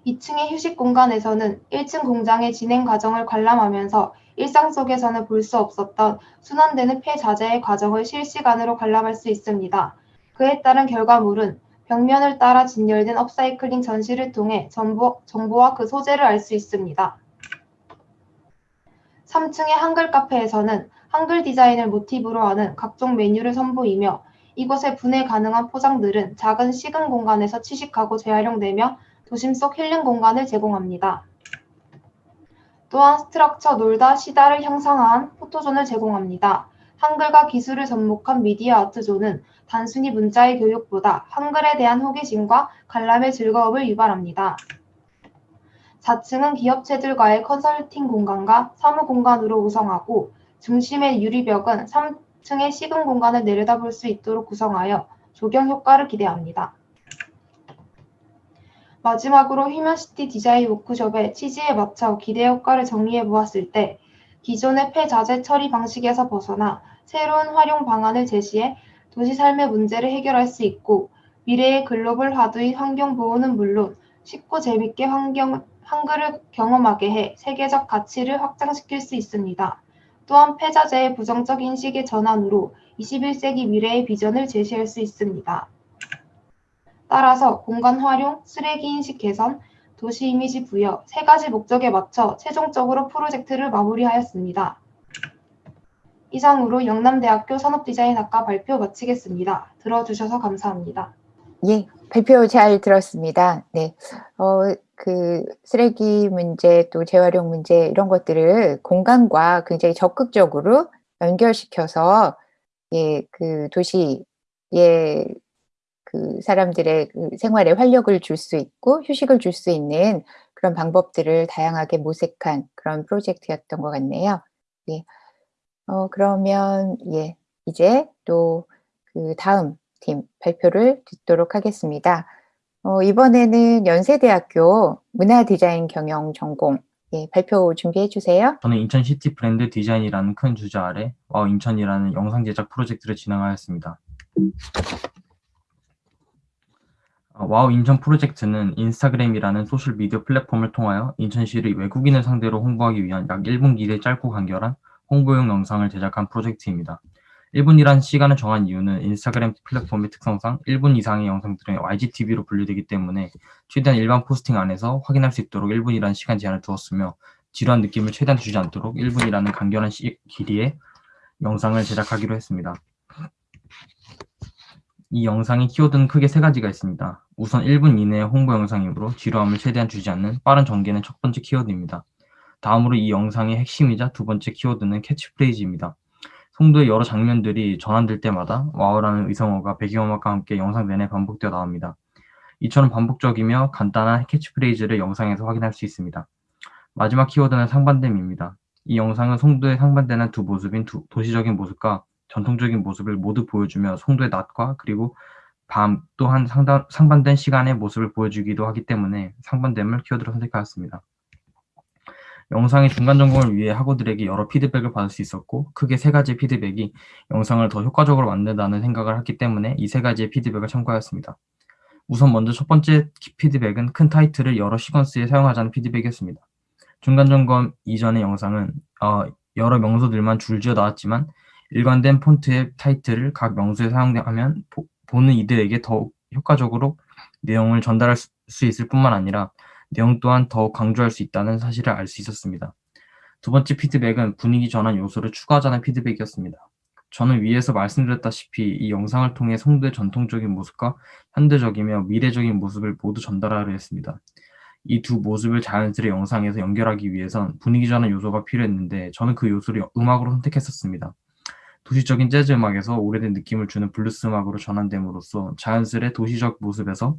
2층의 휴식 공간에서는 1층 공장의 진행 과정을 관람하면서 일상 속에서는 볼 수 없었던 순환되는 폐자재의 과정을 실시간으로 관람할 수 있습니다. 그에 따른 결과물은 벽면을 따라 진열된 업사이클링 전시를 통해 정보, 정보와 그 소재를 알 수 있습니다. 3층의 한글 카페에서는 한글 디자인을 모티브로 하는 각종 메뉴를 선보이며 이곳에 분해 가능한 포장들은 작은 식은 공간에서 취식하고 재활용되며 도심 속 힐링 공간을 제공합니다. 또한 structure 놀다 쉬다를 형상화한 포토존을 제공합니다. 한글과 기술을 접목한 미디어 아트존은 단순히 문자의 교육보다 한글에 대한 호기심과 관람의 즐거움을 유발합니다. 4층은 기업체들과의 컨설팅 공간과 사무 공간으로 구성하고 중심의 유리벽은 3층의 쉬는 공간을 내려다볼 수 있도록 구성하여 조경 효과를 기대합니다. 마지막으로 Human City 디자인 워크숍의 취지에 맞춰 기대 효과를 정리해 보았을 때 기존의 폐자재 처리 방식에서 벗어나 새로운 활용 방안을 제시해 도시 삶의 문제를 해결할 수 있고 미래의 글로벌 화두의 환경 보호는 물론 쉽고 재밌게 환경, 한글을 경험하게 해 세계적 가치를 확장시킬 수 있습니다. 또한 폐자재의 부정적 인식의 전환으로 21세기 미래의 비전을 제시할 수 있습니다. 따라서 공간 활용, 쓰레기 인식 개선, 도시 이미지 부여 세 가지 목적에 맞춰 최종적으로 프로젝트를 마무리하였습니다. 이상으로 영남대학교 산업디자인학과 발표 마치겠습니다. 들어주셔서 감사합니다. 예, 발표 잘 들었습니다. 네. 어, 그 쓰레기 문제 또 재활용 문제 이런 것들을 공간과 굉장히 적극적으로 연결시켜서 예, 그 도시의 그 사람들의 그 생활에 활력을 줄 수 있고 휴식을 줄 수 있는 그런 방법들을 다양하게 모색한 그런 프로젝트였던 것 같네요. 예. 어, 그러면 예, 이제 또 그 다음 팀 발표를 듣도록 하겠습니다. 어, 이번에는 연세대학교 문화디자인 경영 전공 예, 발표 준비해 주세요. 저는 인천 city 브랜드 디자인이라는 큰 주제 아래 Wow 인천이라는 영상 제작 프로젝트를 진행하였습니다. 어, Wow 인천 프로젝트는 인스타그램이라는 소셜 미디어 플랫폼을 통하여 인천시를 외국인을 상대로 홍보하기 위한 약 1분 길이의 짧고 간결한 홍보용 영상을 제작한 프로젝트입니다. 1분이란 시간을 정한 이유는 인스타그램 플랫폼의 특성상 1분 이상의 영상들은 IGTV로 분류되기 때문에 최대한 일반 포스팅 안에서 확인할 수 있도록 1분이라는 시간 제한을 두었으며 지루한 느낌을 최대한 주지 않도록 1분이라는 간결한 시, 길이의 영상을 제작하기로 했습니다. 이 영상의 키워드는 크게 세 가지가 있습니다. 우선 1분 이내의 홍보 영상이므로 지루함을 최대한 주지 않는 빠른 전개는 첫 번째 키워드입니다. 다음으로 이 영상의 핵심이자 두 번째 키워드는 캐치프레이즈입니다. 송도의 여러 장면들이 전환될 때마다 wow라는 의성어가 배경음악과 함께 영상 내내 반복되어 나옵니다. 이처럼 반복적이며 간단한 캐치프레이즈를 영상에서 확인할 수 있습니다. 마지막 키워드는 상반됨입니다. 이 영상은 송도에 상반되는 두 모습인 두, 도시적인 모습과 전통적인 모습을 모두 보여주며 송도의 낮과 그리고 밤 또한 상단, 상반된 시간의 모습을 보여주기도 하기 때문에 상반됨을 키워드로 선택하였습니다. 영상의 중간 점검을 위해 학우들에게 여러 피드백을 받을 수 있었고 크게 세 가지 피드백이 영상을 더 효과적으로 만든다는 생각을 했기 때문에 이 세 가지의 피드백을 참고하였습니다. 우선 먼저 첫 번째 피드백은 큰 타이틀을 여러 시퀀스에 사용하자는 피드백이었습니다. 중간 점검 이전의 영상은 어, 여러 명소들만 줄지어 나왔지만 일관된 폰트의 타이틀을 각 명소에 사용하면 보, 보는 이들에게 더욱 효과적으로 내용을 전달할 수, 수 있을 뿐만 아니라 내용 또한 더욱 강조할 수 있다는 사실을 알 수 있었습니다. 두 번째 피드백은 분위기 전환 요소를 추가하자는 피드백이었습니다. 저는 위에서 말씀드렸다시피 이 영상을 통해 송도의 전통적인 모습과 현대적이며 미래적인 모습을 모두 전달하려 했습니다. 이 두 모습을 자연스레 영상에서 연결하기 위해선 분위기 전환 요소가 필요했는데 저는 그 요소를 음악으로 선택했었습니다. 도시적인 재즈 음악에서 오래된 느낌을 주는 블루스 음악으로 전환됨으로써 자연스레 도시적 모습에서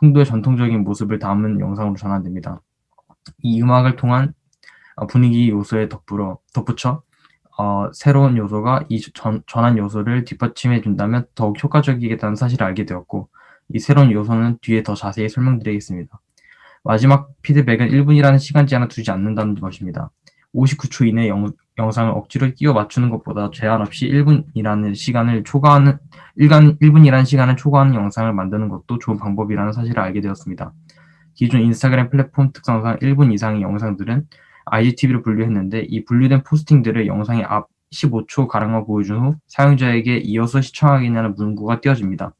송도의 전통적인 모습을 담은 영상으로 전환됩니다. 이 음악을 통한 어, 분위기 요소에 덧불어, 덧붙여 어, 새로운 요소가 이 전, 전환 요소를 뒷받침해 준다면 더욱 효과적이겠다는 사실을 알게 되었고 이 새로운 요소는 뒤에 더 자세히 설명드리겠습니다. 마지막 피드백은 1분이라는 시간 제한을 두지 않는다는 것입니다. 59초 이내 영, 영상을 억지로 끼워 맞추는 것보다 제한 없이 1분이라는 시간을 초과하는 일간 1분이라는 시간을 초과하는 영상을 만드는 것도 좋은 방법이라는 사실을 알게 되었습니다. 기존 인스타그램 플랫폼 특성상 1분 이상의 영상들은 IGTV로 분류했는데 이 분류된 포스팅들을 영상의 앞 15초 가량만 보여준 후 사용자에게 이어서 시청하겠냐는 문구가 띄어집니다.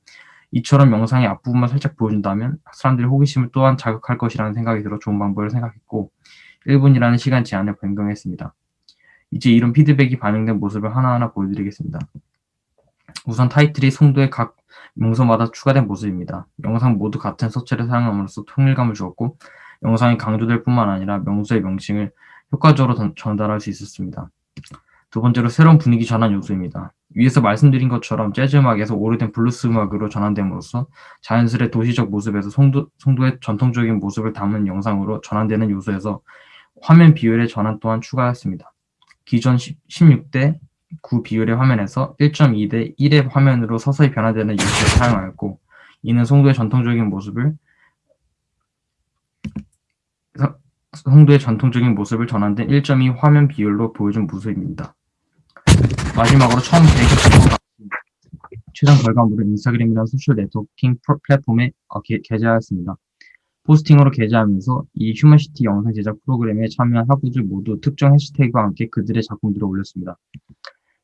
이처럼 영상의 앞부분만 살짝 보여준다면 사람들의 호기심을 또한 자극할 것이라는 생각이 들어 좋은 방법을 생각했고 1분이라는 시간 제한을 변경했습니다. 이제 이런 피드백이 반영된 모습을 하나하나 보여드리겠습니다. 우선 타이틀이 송도의 각 명소마다 추가된 모습입니다. 영상 모두 같은 서체를 사용함으로써 통일감을 주었고 영상이 강조될 뿐만 아니라 명소의 명칭을 효과적으로 전달할 수 있었습니다. 두 번째로 새로운 분위기 전환 요소입니다. 위에서 말씀드린 것처럼 재즈 음악에서 오래된 블루스 음악으로 전환됨으로써 자연스레 도시적 모습에서 송도, 송도의 전통적인 모습을 담은 영상으로 전환되는 요소에서 화면 비율의 전환 또한 추가했습니다. 기존 16대 9 비율의 화면에서 1.2대 1의 화면으로 서서히 변화되는 요소를 사용하였고 이는 송도의 전통적인 모습을 송도의 전통적인 모습을 전환된 1.2 화면 비율로 보여준 모습입니다. 마지막으로 처음 계획했던 최종 결과물을 인스타그램이라는 social networking 플랫폼에 어, 게, 게재하였습니다. posting으로 게재하면서 이 휴먼시티 영상 제작 프로그램에 참여한 학우들 모두 특정 해시태그와 함께 그들의 작품들을 올렸습니다.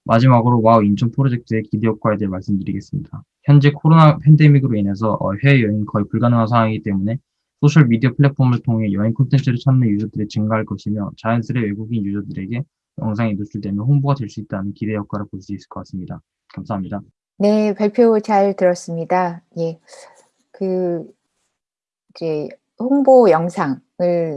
마지막으로 와우 인천 프로젝트의 기대 효과에 대해 말씀드리겠습니다. 현재 코로나 팬데믹으로 인해서 어, 해외여행이 거의 불가능한 상황이기 때문에 소셜 미디어 플랫폼을 통해 여행 콘텐츠를 찾는 user들이 증가할 것이며 자연스레 외국인 user들에게 영상이 노출되면 홍보가 될 수 있다는 기대 효과를 볼 수 있을 것 같습니다. 감사합니다. 네, 발표 잘 들었습니다. 예. 그, 이제, 홍보 영상을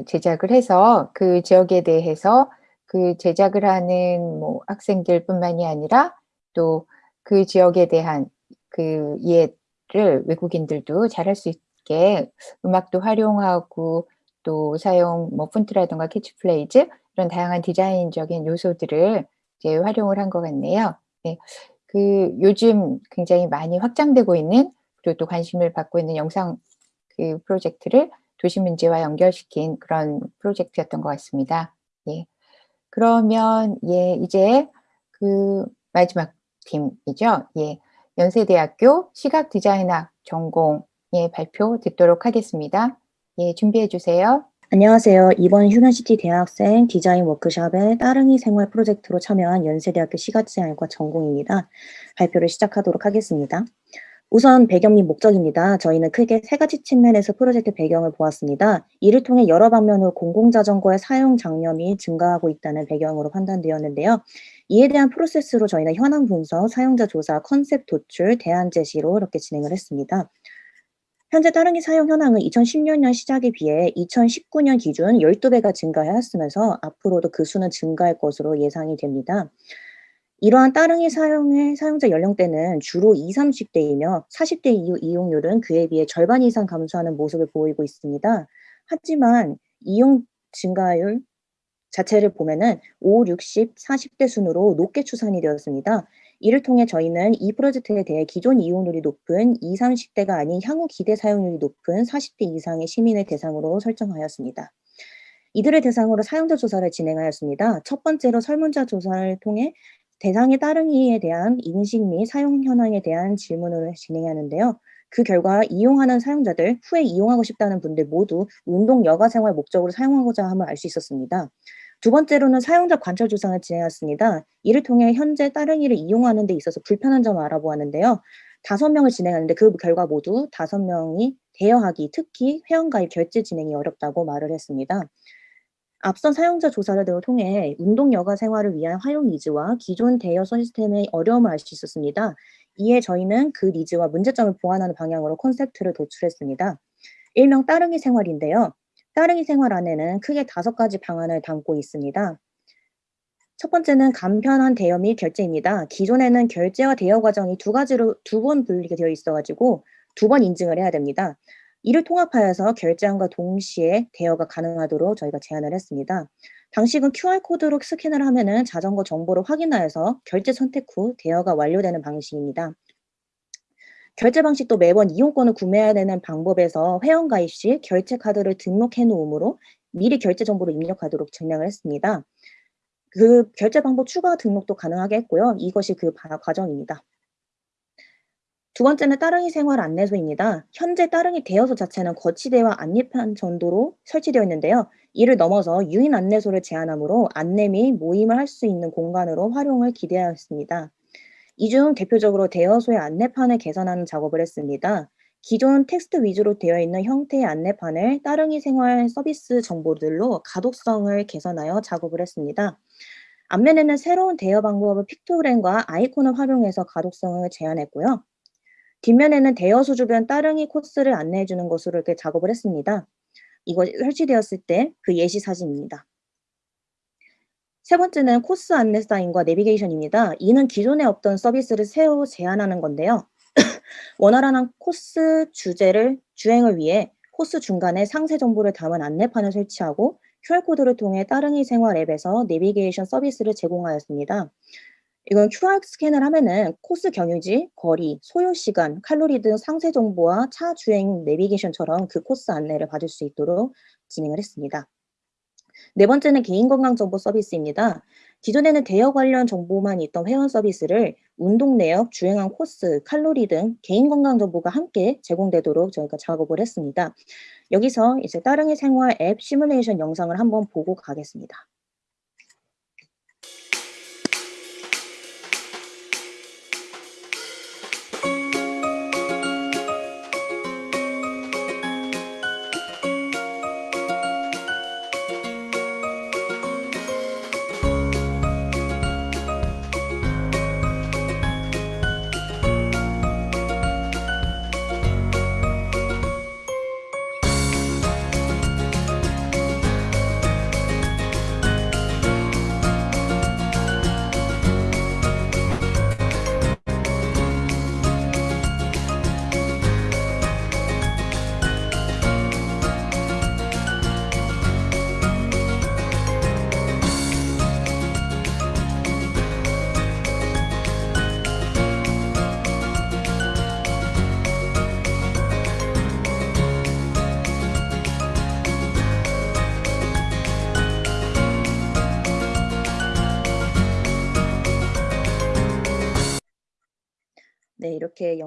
제작을 해서 그 지역에 대해서 그 제작을 하는 뭐 학생들 뿐만이 아니라 또 그 지역에 대한 그 이해를 외국인들도 잘 할 수 있게 음악도 활용하고 또 사용 뭐 폰트라든가 캐치프레이즈 이런 다양한 디자인적인 요소들을 이제 활용을 한 것 같네요. 네. 그 요즘 굉장히 많이 확장되고 있는 그리고 또 관심을 받고 있는 영상 그 프로젝트를 도시 문제와 연결시킨 그런 프로젝트였던 것 같습니다. 예. 그러면 예, 이제 그 마지막 팀이죠. 예. 연세대학교 시각 디자인학 전공의 발표 듣도록 하겠습니다. 예, 준비해 주세요. 안녕하세요. 이번 휴먼시티 대학생 디자인 워크숍의 따릉이 생활 프로젝트로 참여한 연세대학교 시각디자인과 전공입니다. 발표를 시작하도록 하겠습니다. 우선 배경 및 목적입니다. 저희는 크게 세 가지 측면에서 프로젝트 배경을 보았습니다. 이를 통해 여러 방면으로 공공자전거의 사용 장려이 증가하고 있다는 배경으로 판단되었는데요. 이에 대한 프로세스로 저희는 현황 분석, 사용자 조사, 컨셉 도출, 대안 제시로 이렇게 진행을 했습니다. 현재 따릉이 사용 현황은 2016년 시작에 비해 2019년 기준 12배가 증가하였으면서 앞으로도 그 수는 증가할 것으로 예상이 됩니다. 이러한 따릉이 사용의 사용자 연령대는 주로 20, 30대이며 40대 이후 이용률은 그에 비해 절반 이상 감소하는 모습을 보이고 있습니다. 하지만 이용 증가율 자체를 보면은 5, 60, 40대 순으로 높게 추산이 되었습니다. 이를 통해 저희는 이 프로젝트에 대해 기존 이용률이 높은 20, 30대가 아닌 향후 기대 사용률이 높은 40대 이상의 시민을 대상으로 설정하였습니다. 이들을 대상으로 사용자 조사를 진행하였습니다. 첫 번째로 설문자 조사를 통해 대상의 따릉이에 대한 인식 및 사용 현황에 대한 질문을 진행하는데요. 그 결과 이용하는 사용자들, 후에 이용하고 싶다는 분들 모두 운동 여가 생활 목적으로 사용하고자 함을 알 수 있었습니다. 두 번째로는 사용자 관찰 조사를 진행했습니다. 이를 통해 현재 따릉이를 이용하는 데 있어서 불편한 점을 알아보았는데요. 다섯 명을 진행하는데 그 결과 모두 다섯 명이 대여하기, 특히 회원가입 결제 진행이 어렵다고 말을 했습니다. 앞선 사용자 조사를 통해 운동 여가 생활을 위한 활용 니즈와 기존 대여 시스템의 어려움을 알 수 있었습니다. 이에 저희는 그 니즈와 문제점을 보완하는 방향으로 콘셉트를 도출했습니다. 일명 따릉이 생활인데요. 따릉이 생활 안에는 크게 다섯 가지 방안을 담고 있습니다. 첫 번째는 간편한 대여 및 결제입니다. 기존에는 결제와 대여 과정이 두 가지로 두 번 분리가 되어 있어가지고 두 번 인증을 해야 됩니다. 이를 통합하여서 결제함과 동시에 대여가 가능하도록 저희가 제안을 했습니다. 방식은 QR코드로 스캔을 하면 은 자전거 정보를 확인하여서 결제 선택 후 대여가 완료되는 방식입니다. 결제 방식도 매번 이용권을 구매해야 되는 방법에서 회원 가입 시 결제 카드를 등록해 놓으므로 미리 결제 정보를 입력하도록 진행을 했습니다. 그 결제 방법 추가 등록도 가능하게 했고요. 이것이 그 과정입니다. 두 번째는 따릉이 생활 안내소입니다. 현재 따릉이 대여소 자체는 거치대와 안내판 정도로 설치되어 있는데요. 이를 넘어서 유인 안내소를 제안하므로 안내 및 모임을 할 수 있는 공간으로 활용을 기대하였습니다. 이 중 대표적으로 대여소의 안내판을 개선하는 작업을 했습니다. 기존 텍스트 위주로 되어 있는 형태의 안내판을 따릉이 생활 서비스 정보들로 가독성을 개선하여 작업을 했습니다. 앞면에는 새로운 대여 방법을 픽토그램과 아이콘을 활용해서 가독성을 제안했고요. 뒷면에는 대여소 주변 따릉이 코스를 안내해 주는 것으로 이렇게 작업을 했습니다. 이거 설치되었을 때 그 예시 사진입니다. 세 번째는 코스 안내 사인과 내비게이션입니다. 이는 기존에 없던 서비스를 새로 제안하는 건데요. 원활한 코스 주제를 주행을 위해 코스 중간에 상세 정보를 담은 안내판을 설치하고 QR코드를 통해 따릉이 생활 앱에서 내비게이션 서비스를 제공하였습니다. 이건 QR 스캔을 하면은 코스 경유지, 거리, 소요 시간, 칼로리 등 상세 정보와 차 주행 내비게이션처럼 그 코스 안내를 받을 수 있도록 진행을 했습니다. 네 번째는 개인 건강 정보 서비스입니다. 기존에는 대여 관련 정보만 있던 회원 서비스를 운동 내역, 주행한 코스, 칼로리 등 개인 건강 정보가 함께 제공되도록 저희가 작업을 했습니다. 여기서 이제 따릉이 생활 앱 시뮬레이션 영상을 한번 보고 가겠습니다.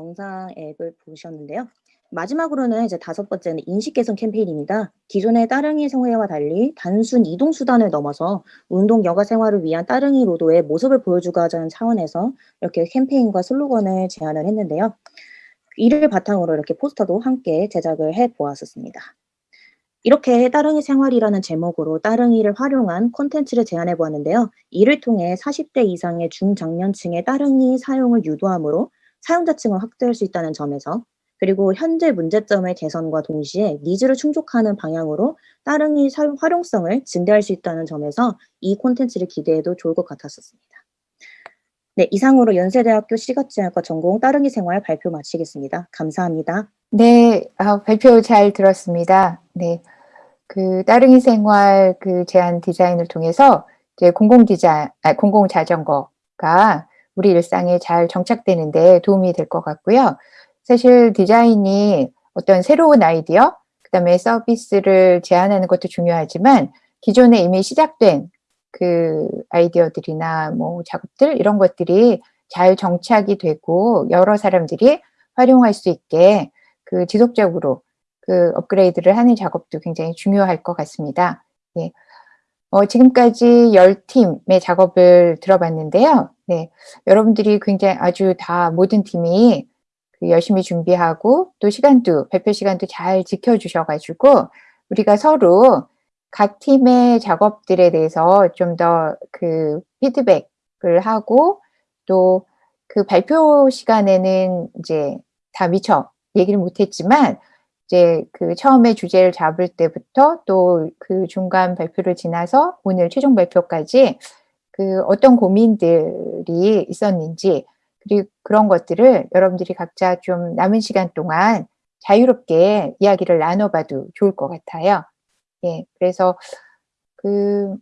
영상 앱을 보셨는데요. 마지막으로는 이제 다섯 번째는 인식 개선 캠페인입니다. 기존의 따릉이 생활과 달리 단순 이동 수단을 넘어서 운동 여가 생활을 위한 따릉이 로도의 모습을 보여주고자 차원에서 이렇게 캠페인과 슬로건을 제안을 했는데요. 이를 바탕으로 이렇게 포스터도 함께 제작을 해 보았었습니다. 이렇게 따릉이 생활이라는 제목으로 따릉이를 활용한 콘텐츠를 제안해 보았는데요. 이를 통해 40대 이상의 중장년층의 따릉이 사용을 유도함으로 사용자층을 확대할 수 있다는 점에서 그리고 현재 문제점의 개선과 동시에 needs를 충족하는 방향으로 따릉이 활용성을 증대할 수 있다는 점에서 이 콘텐츠를 기대해도 좋을 것 같았었습니다. 네, 이상으로 연세대학교 시각디자인과 전공 따릉이 생활 발표 마치겠습니다. 감사합니다. 네, 아, 발표 잘 들었습니다. 네, 그 따릉이 생활 그 제안 디자인을 통해서 이제 공공 디자, 아, 공공 자전거가 우리 일상에 잘 정착되는데 도움이 될 것 같고요. 사실 디자인이 어떤 새로운 아이디어, 그 다음에 서비스를 제안하는 것도 중요하지만 기존에 이미 시작된 그 아이디어들이나 뭐 작업들 이런 것들이 잘 정착이 되고 여러 사람들이 활용할 수 있게 그 지속적으로 그 업그레이드를 하는 작업도 굉장히 중요할 것 같습니다. 예. 어, 지금까지 10팀의 작업을 들어봤는데요. 네. 여러분들이 굉장히 아주 다 모든 팀이 그 열심히 준비하고 또 시간도, 발표 시간도 잘 지켜주셔가지고 우리가 서로 각 팀의 작업들에 대해서 좀 더 그 피드백을 하고 또 그 발표 시간에는 이제 다 미처 얘기를 못했지만 이제 그 처음에 주제를 잡을 때부터 또 그 중간 발표를 지나서 오늘 최종 발표까지 그 어떤 고민들이 있었는지 그리고 그런 것들을 여러분들이 각자 좀 남은 시간 동안 자유롭게 이야기를 나눠봐도 좋을 것 같아요. 예, 그래서 그,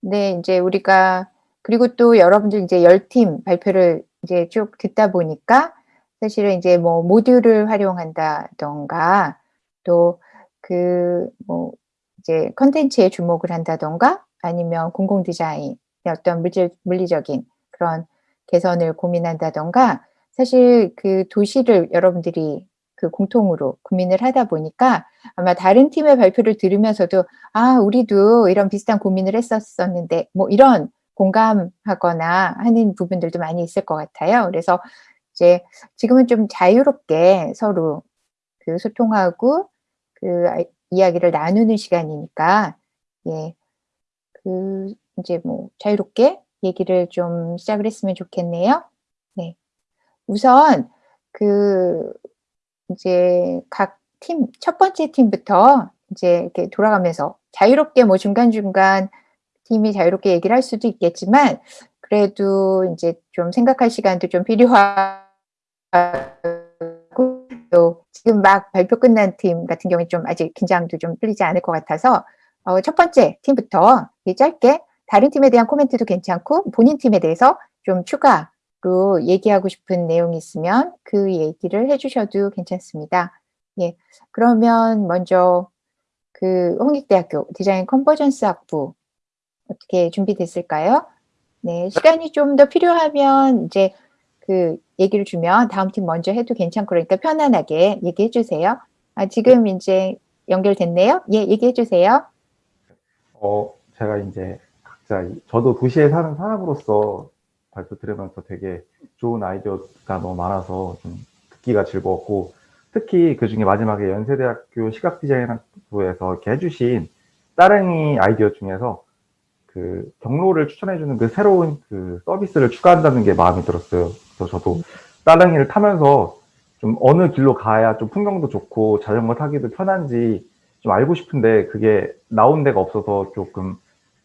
네, 이제 우리가, 그리고 또 여러분들 이제 열 팀 발표를 이제 쭉 듣다 보니까 사실은 이제 뭐 모듈을 활용한다던가 또 그 뭐 이제 컨텐츠에 주목을 한다던가 아니면 공공 디자인의 어떤 물질, 물리적인 그런 개선을 고민한다던가 사실 그 도시를 여러분들이 그 공통으로 고민을 하다 보니까 아마 다른 팀의 발표를 들으면서도 아 우리도 이런 비슷한 고민을 했었었는데 뭐 이런 공감하거나 하는 부분들도 많이 있을 것 같아요. 그래서 이제 지금은 좀 자유롭게 서로 그 소통하고 그 이야기를 나누는 시간이니까 예. 그 이제 뭐 자유롭게 얘기를 좀 시작을 했으면 좋겠네요. 네. 우선 그 이제 각 팀, 첫 번째 팀부터 이제 이렇게 돌아가면서 자유롭게 뭐 중간중간 팀이 자유롭게 얘기를 할 수도 있겠지만 그래도 이제 좀 생각할 시간도 좀 필요하고 또 지금 막 발표 끝난 팀 같은 경우에 좀 아직 긴장도 좀 풀리지 않을 것 같아서 어, 첫 번째 팀부터 짧게 다른 팀에 대한 코멘트도 괜찮고 본인 팀에 대해서 좀 추가로 얘기하고 싶은 내용이 있으면 그 얘기를 해주셔도 괜찮습니다. 예, 그러면 먼저 그 홍익대학교 디자인 컨버전스 학부 어떻게 준비됐을까요? 네, 시간이 좀 더 필요하면 이제 그 얘기를 주면 다음 팀 먼저 해도 괜찮고 그러니까 편안하게 얘기해 주세요. 아, 지금 이제 연결됐네요. 예, 얘기해 주세요. 어, 제가 이제 각자, 이- 저도 도시에 사는 사람으로서 발표 들으면서 되게 좋은 아이디어가 너무 많아서 좀 듣기가 즐거웠고, 특히 그 중에 마지막에 연세대학교 시각디자인학부에서 이렇게 해주신 따릉이 아이디어 중에서 그 경로를 추천해주는 그 새로운 그 서비스를 추가한다는 게 마음에 들었어요. 그래서 저도 따릉이를 타면서 좀 어느 길로 가야 좀 풍경도 좋고 자전거 타기도 편한지 좀 알고 싶은데 그게 나온 데가 없어서 조금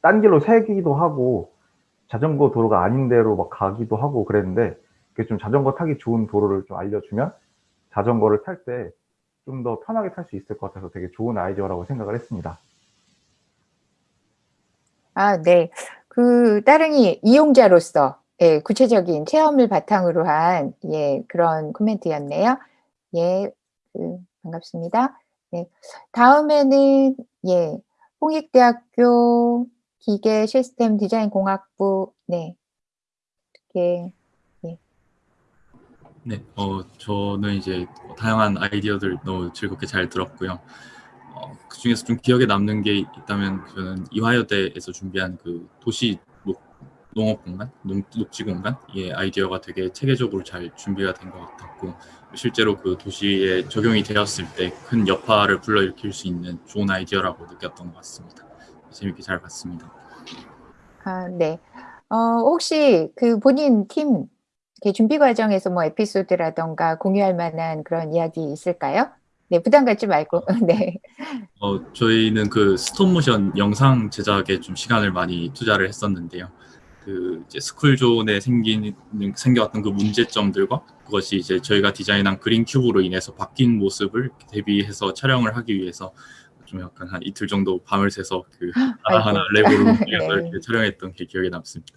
딴 길로 새기도 하고 자전거 도로가 아닌 데로 막 가기도 하고 그랬는데 그게 좀 자전거 타기 좋은 도로를 좀 알려주면 자전거를 탈 때 좀 더 편하게 탈 수 있을 것 같아서 되게 좋은 아이디어라고 생각을 했습니다. 아, 네. 그 따릉이 이용자로서 예, 구체적인 체험을 바탕으로 한 예, 그런 코멘트였네요. 예, 그, 반갑습니다. 네. 다음에는 예, 홍익대학교 기계 시스템 디자인 공학부 네. 어떻게 네, 어, 저는 이제 다양한 아이디어들 너무 즐겁게 잘 들었고요. 어, 그 중에서 좀 기억에 남는 게 있다면 저는 이화여대에서 준비한 그 도시 녹, 농업 공간, 농, 녹지 공간 이 아이디어가 되게 체계적으로 잘 준비가 된 것 같았고 실제로 그 도시에 적용이 되었을 때 큰 여파를 불러일으킬 수 있는 좋은 아이디어라고 느꼈던 것 같습니다. 재밌게 잘 봤습니다. 아, 네. 어, 혹시 그 본인 팀 준비 과정에서 뭐 에피소드라던가 공유할 만한 그런 이야기 있을까요? 네, 부담 갖지 말고. 네. 어, 저희는 그 스톱모션 영상 제작에 좀 시간을 많이 투자를 했었는데요. 그 이제 스쿨존에 생긴 생겨왔던 그 문제점들과 그것이 이제 저희가 디자인한 그린 큐브로 인해서 바뀐 모습을 대비해서 촬영을 하기 위해서 좀 약간 한 이틀 정도 밤을 새서 그 하나하나 아이고. 랩으로 네. 이렇게 촬영했던 게 기억에 남습니다.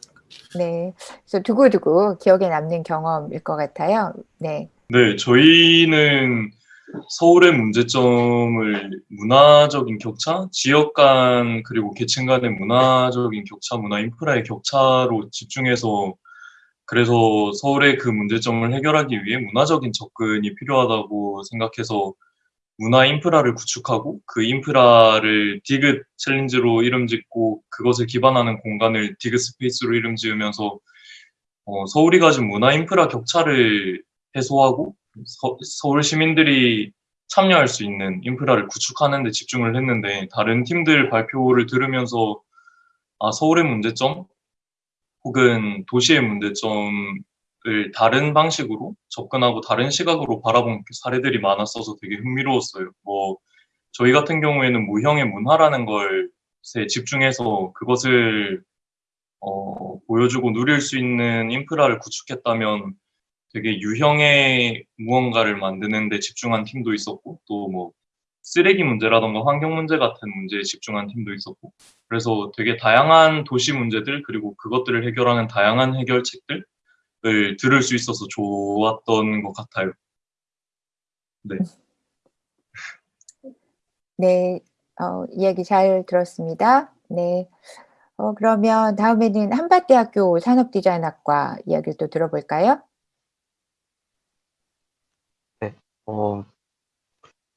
네. 그래서 두고두고 기억에 남는 경험일 것 같아요. 네. 네, 저희는 서울의 문제점을 문화적인 격차, 지역 간 그리고 계층 간의 문화적인 격차, 문화 인프라의 격차로 집중해서 그래서 서울의 그 문제점을 해결하기 위해 문화적인 접근이 필요하다고 생각해서 문화 인프라를 구축하고 그 인프라를 디귿 챌린지로 이름 짓고 그것을 기반하는 공간을 디귿 스페이스로 이름 지으면서 어, 서울이 가진 문화 인프라 격차를 해소하고 서, 서울 시민들이 참여할 수 있는 인프라를 구축하는 데 집중을 했는데 다른 팀들 발표를 들으면서 아, 서울의 문제점 혹은 도시의 문제점을 다른 방식으로 접근하고 다른 시각으로 바라본 사례들이 많았어서 되게 흥미로웠어요. 뭐 저희 같은 경우에는 무형의 문화라는 것에 집중해서 그것을 어, 보여주고 누릴 수 있는 인프라를 구축했다면 되게 유형의 무언가를 만드는 데 집중한 팀도 있었고 또 뭐 쓰레기 문제라던가 환경 문제 같은 문제에 집중한 팀도 있었고 그래서 되게 다양한 도시 문제들 그리고 그것들을 해결하는 다양한 해결책들을 들을 수 있어서 좋았던 것 같아요. 네. 네. 어, 이야기 잘 들었습니다. 네. 어, 그러면 다음에는 한밭대학교 산업디자인학과 이야기를 또 들어볼까요? 어,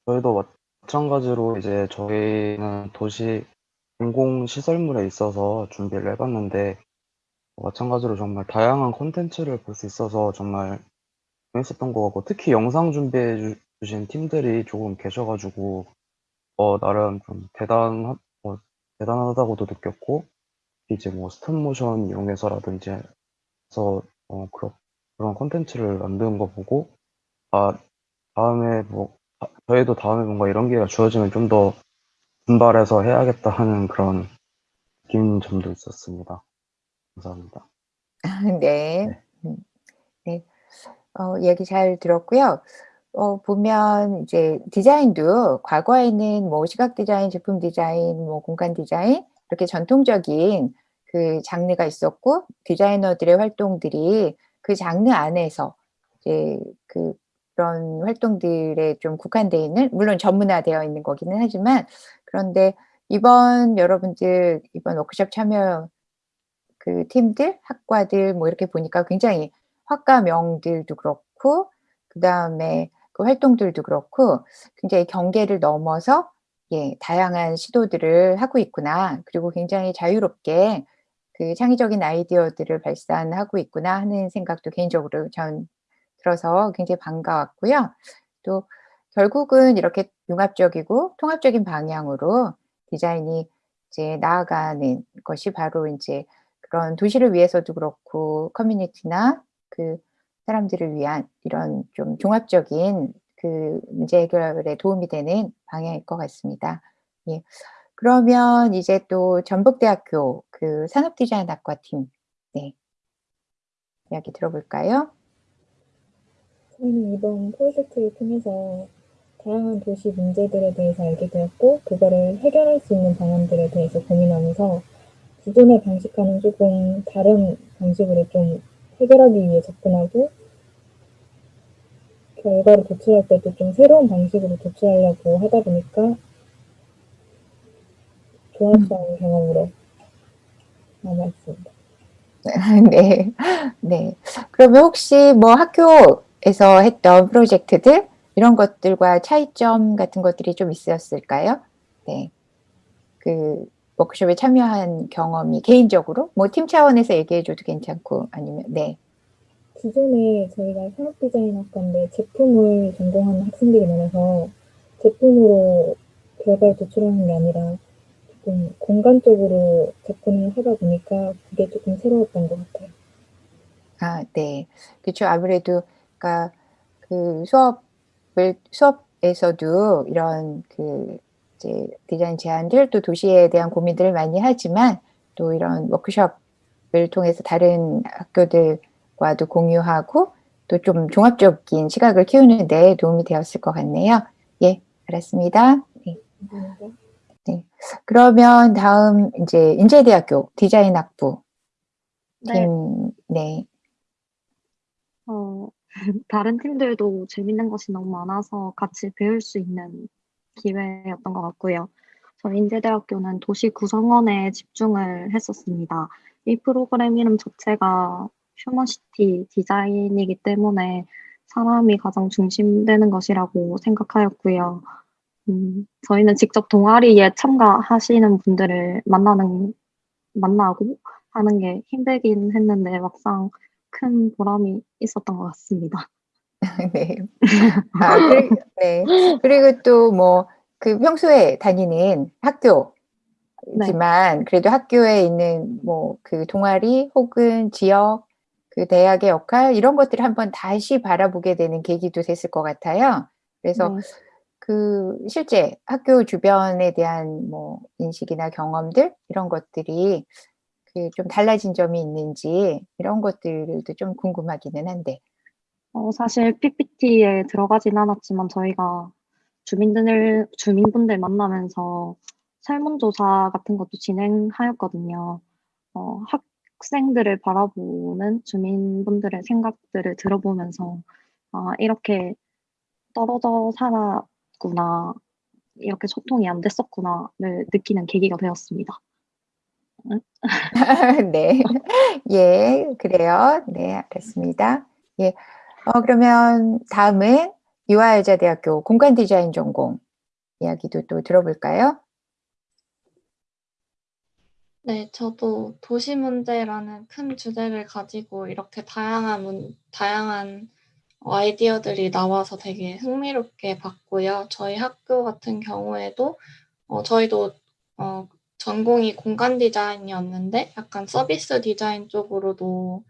저희도 마찬가지로 이제 저희는 도시 공공 시설물에 있어서 준비를 해봤는데, 마찬가지로 정말 다양한 콘텐츠를 볼 수 있어서 정말 재밌었던 것 같고, 특히 영상 준비해 주- 주신 팀들이 조금 계셔가지고, 어, 나름 좀 대단하, 어, 대단하다고도 느꼈고, 이제 뭐 스톱모션 이용해서라든지 해서, 어, 그런, 그런 콘텐츠를 만드는 거 보고, 아, 다음에 뭐, 아, 저희도 다음에 뭔가 이런 기회가 주어지면 좀 더 분발해서 해야겠다 하는 그런 느낀 점도 있었습니다. 감사합니다. 네. 음, 네. 어, 이야기 잘 들었고요. 어, 보면 이제 디자인도 과거에는 뭐 시각 디자인, 제품 디자인, 뭐 공간 디자인 이렇게 전통적인 그 장르가 있었고 디자이너들의 활동들이 그 장르 안에서 이제 그 그런 활동들에 좀 국한되어 있는 물론 전문화되어 있는 거기는 하지만 그런데 이번 여러분들 이번 워크숍 참여 그 팀들, 학과들 뭐 이렇게 보니까 굉장히 학과명들도 그렇고 그 다음에 그 활동들도 그렇고 굉장히 경계를 넘어서 예, 다양한 시도들을 하고 있구나. 그리고 굉장히 자유롭게 그 창의적인 아이디어들을 발산하고 있구나 하는 생각도 개인적으로 전 들어서 굉장히 반가웠고요. 또 결국은 이렇게 융합적이고 통합적인 방향으로 디자인이 이제 나아가는 것이 바로 이제 그런 도시를 위해서도 그렇고 커뮤니티나 그 사람들을 위한 이런 좀 종합적인 그 문제 해결에 도움이 되는 방향일 것 같습니다. 예. 그러면 이제 또 전북대학교 그 산업디자인학과 팀, 네. 이야기 들어볼까요? 저희는 이번 프로젝트를 통해서 다양한 도시 문제들에 대해서 알게 되었고, 그거를 해결할 수 있는 방안들에 대해서 고민하면서 기존의 방식과는 조금 다른 방식으로 좀 해결하기 위해 접근하고, 결과를 도출할 때도 좀 새로운 방식으로 도출하려고 하다 보니까 좋았던 경험으로 남아있습니다. 네. 네. 그러면 혹시 뭐 학교 에서 했던 프로젝트들 이런 것들과 차이점 같은 것들이 좀 있었을까요? 네. 그 워크숍에 참여한 경험이 개인적으로 뭐 팀 차원에서 얘기해 줘도 괜찮고 아니면 네. 기존에 저희가 산업 디자인학과인데 제품을 전공하는 학생들이 많아서 제품으로 결과를 도출하는 게 아니라 조금 공간적으로 접근을 하다 보니까 그게 조금 새로웠던 것 같아요. 아, 네. 그쵸. 아무래도 그러니까 그 수업을 수업에서도 이런 그 이제 디자인 제안들 또 도시에 대한 고민들을 많이 하지만 또 이런 워크숍을 통해서 다른 학교들과도 공유하고 또 좀 종합적인 시각을 키우는 데 도움이 되었을 것 같네요. 예, 알았습니다. 네. 감사합니다. 네. 그러면 다음 이제 인제대학교 디자인 학부 네. 팀, 네. 어, 다른 팀들도 재밌는 것이 너무 많아서 같이 배울 수 있는 기회였던 것 같고요. 저희 인제대학교는 도시 구성원에 집중을 했었습니다. 이 프로그램 이름 자체가 휴먼시티 디자인이기 때문에 사람이 가장 중심되는 것이라고 생각하였고요. 음, 저희는 직접 동아리에 참가하시는 분들을 만나는, 만나고 하는 게 힘들긴 했는데 막상 큰 보람이 있었던 것 같습니다. 네. 아, 그리, 네. 그리고 또 뭐 그 평소에 다니는 학교지만 그래도 학교에 있는 뭐 그 동아리 혹은 지역 그 대학의 역할 이런 것들을 한번 다시 바라보게 되는 계기도 됐을 것 같아요. 그래서 네. 그 실제 학교 주변에 대한 뭐 인식이나 경험들 이런 것들이 그 좀 달라진 점이 있는지 이런 것들도 좀 궁금하기는 한데. 어, 사실 PPT에 들어가진 않았지만 저희가 주민들, 주민분들 만나면서 설문조사 같은 것도 진행하였거든요. 어, 학생들을 바라보는 주민분들의 생각들을 들어보면서 아, 이렇게 떨어져 살았구나, 이렇게 소통이 안 됐었구나를 느끼는 계기가 되었습니다. 네. 예, 그래요. 네, 알겠습니다. 예. 어, 그러면 다음은 유아여자대학교 공간 디자인 전공 이야기도 또 들어볼까요? 네, 저도 도시 문제라는 큰 주제를 가지고 이렇게 다양한 문, 다양한 아이디어들이 나와서 되게 흥미롭게 봤고요. 저희 학교 같은 경우에도 어, 저희도 어, 전공이 공간 디자인이었는데 약간 서비스 디자인 쪽으로도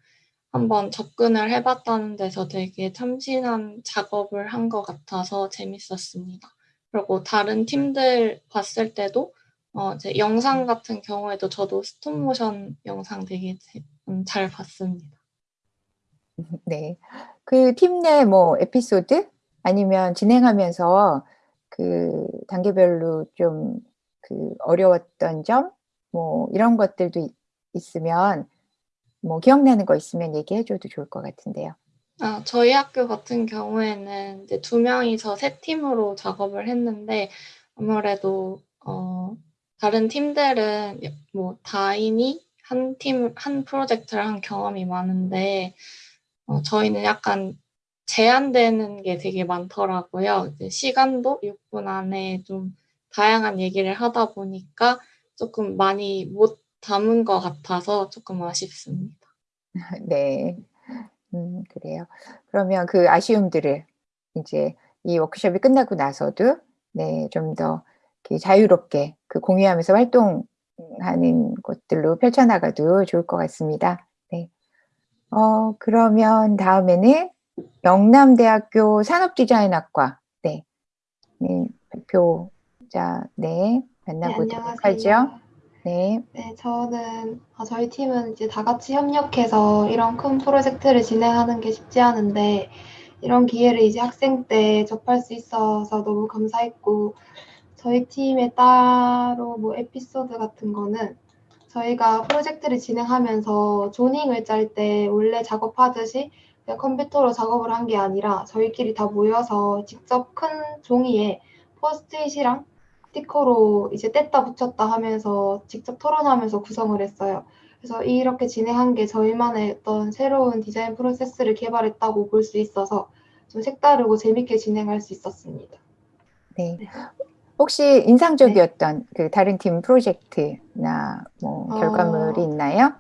한번 접근을 해봤다는 데서 되게 참신한 작업을 한 것 같아서 재밌었습니다. 그리고 다른 팀들 봤을 때도 어, 이제 영상 같은 경우에도 저도 스톱모션 영상 되게 제- 음, 잘 봤습니다. 네. 그 팀 내 뭐 에피소드 아니면 진행하면서 그 단계별로 좀 그 어려웠던 점 뭐 이런 것들도 있- 있으면 뭐 기억나는 거 있으면 얘기해 줘도 좋을 것 같은데요. 아, 저희 학교 같은 경우에는 이제 두 명이서 세 팀으로 작업을 했는데 아무래도 어, 다른 팀들은 뭐 다인이 한 팀, 한 프로젝트를 한 경험이 많은데 어, 저희는 약간 제한되는 게 되게 많더라고요. 시간도 6분 안에 좀 다양한 얘기를 하다 보니까 조금 많이 못 담은 것 같아서 조금 아쉽습니다. 네. 음, 그래요. 그러면 그 아쉬움들을 이제 이 워크숍이 끝나고 나서도 네, 좀 더 자유롭게 그 공유하면서 활동하는 것들로 펼쳐나가도 좋을 것 같습니다. 네. 어, 그러면 다음에는 영남대학교 산업디자인학과 네, 네 발표 자 네 만나보도록 하죠. 안녕하세요. 네. 네, 저는 아, 저희 팀은 이제 다 같이 협력해서 이런 큰 프로젝트를 진행하는 게 쉽지 않은데 이런 기회를 이제 학생 때 접할 수 있어서 너무 감사했고 저희 팀에 따로 뭐 에피소드 같은 거는 저희가 프로젝트를 진행하면서 조닝을 짤 때 원래 작업하듯이 컴퓨터로 작업을 한 게 아니라 저희끼리 다 모여서 직접 큰 종이에 포스트잇이랑 스티커로 이제 뗐다 붙였다 하면서 직접 토론하면서 구성을 했어요. 그래서 이렇게 진행한 게 저희만의 어떤 새로운 디자인 프로세스를 개발했다고 볼 수 있어서 좀 색다르고 재밌게 진행할 수 있었습니다. 네. 혹시 인상적이었던 그 다른 팀 프로젝트나 뭐 결과물이 어, 있나요?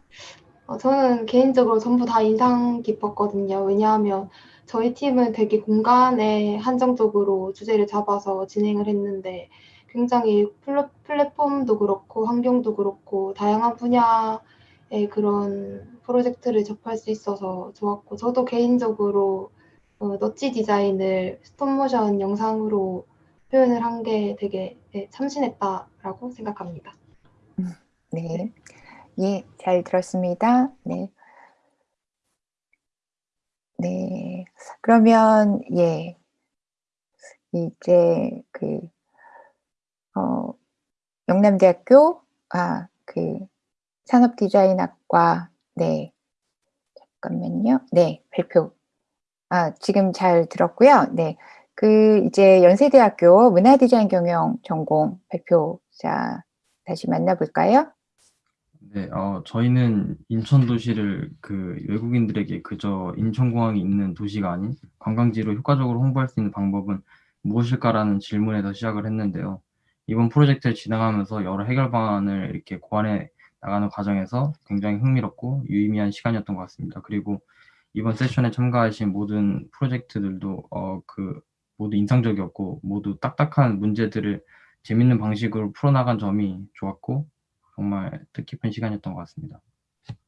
어, 저는 개인적으로 전부 다 인상 깊었거든요. 왜냐하면 저희 팀은 되게 공간에 한정적으로 주제를 잡아서 진행을 했는데 굉장히 플랫, 플랫폼도 그렇고 환경도 그렇고 다양한 분야의 그런 프로젝트를 접할 수 있어서 좋았고 저도 개인적으로 어, 너치 디자인을 스톱모션 영상으로 표현을 한 게 되게 네, 참신했다라고 생각합니다. 네. 예, 잘 들었습니다. 네. 네. 그러면 예. 이제 그 어, 영남대학교 아, 그 산업디자인학과 네. 잠깐만요. 네, 발표. 아, 지금 잘 들었고요. 네. 그 이제 연세대학교 문화디자인 경영 전공 발표자 다시 만나볼까요? 네, 어, 저희는 인천 도시를 그 외국인들에게 그저 인천공항이 있는 도시가 아닌 관광지로 효과적으로 홍보할 수 있는 방법은 무엇일까라는 질문에서 시작을 했는데요. 이번 프로젝트를 진행하면서 여러 해결 방안을 이렇게 고안해 나가는 과정에서 굉장히 흥미롭고 유의미한 시간이었던 것 같습니다. 그리고 이번 세션에 참가하신 모든 프로젝트들도 어, 그 모두 인상적이었고 모두 딱딱한 문제들을 재밌는 방식으로 풀어나간 점이 좋았고 정말 뜻깊은 시간이었던 것 같습니다.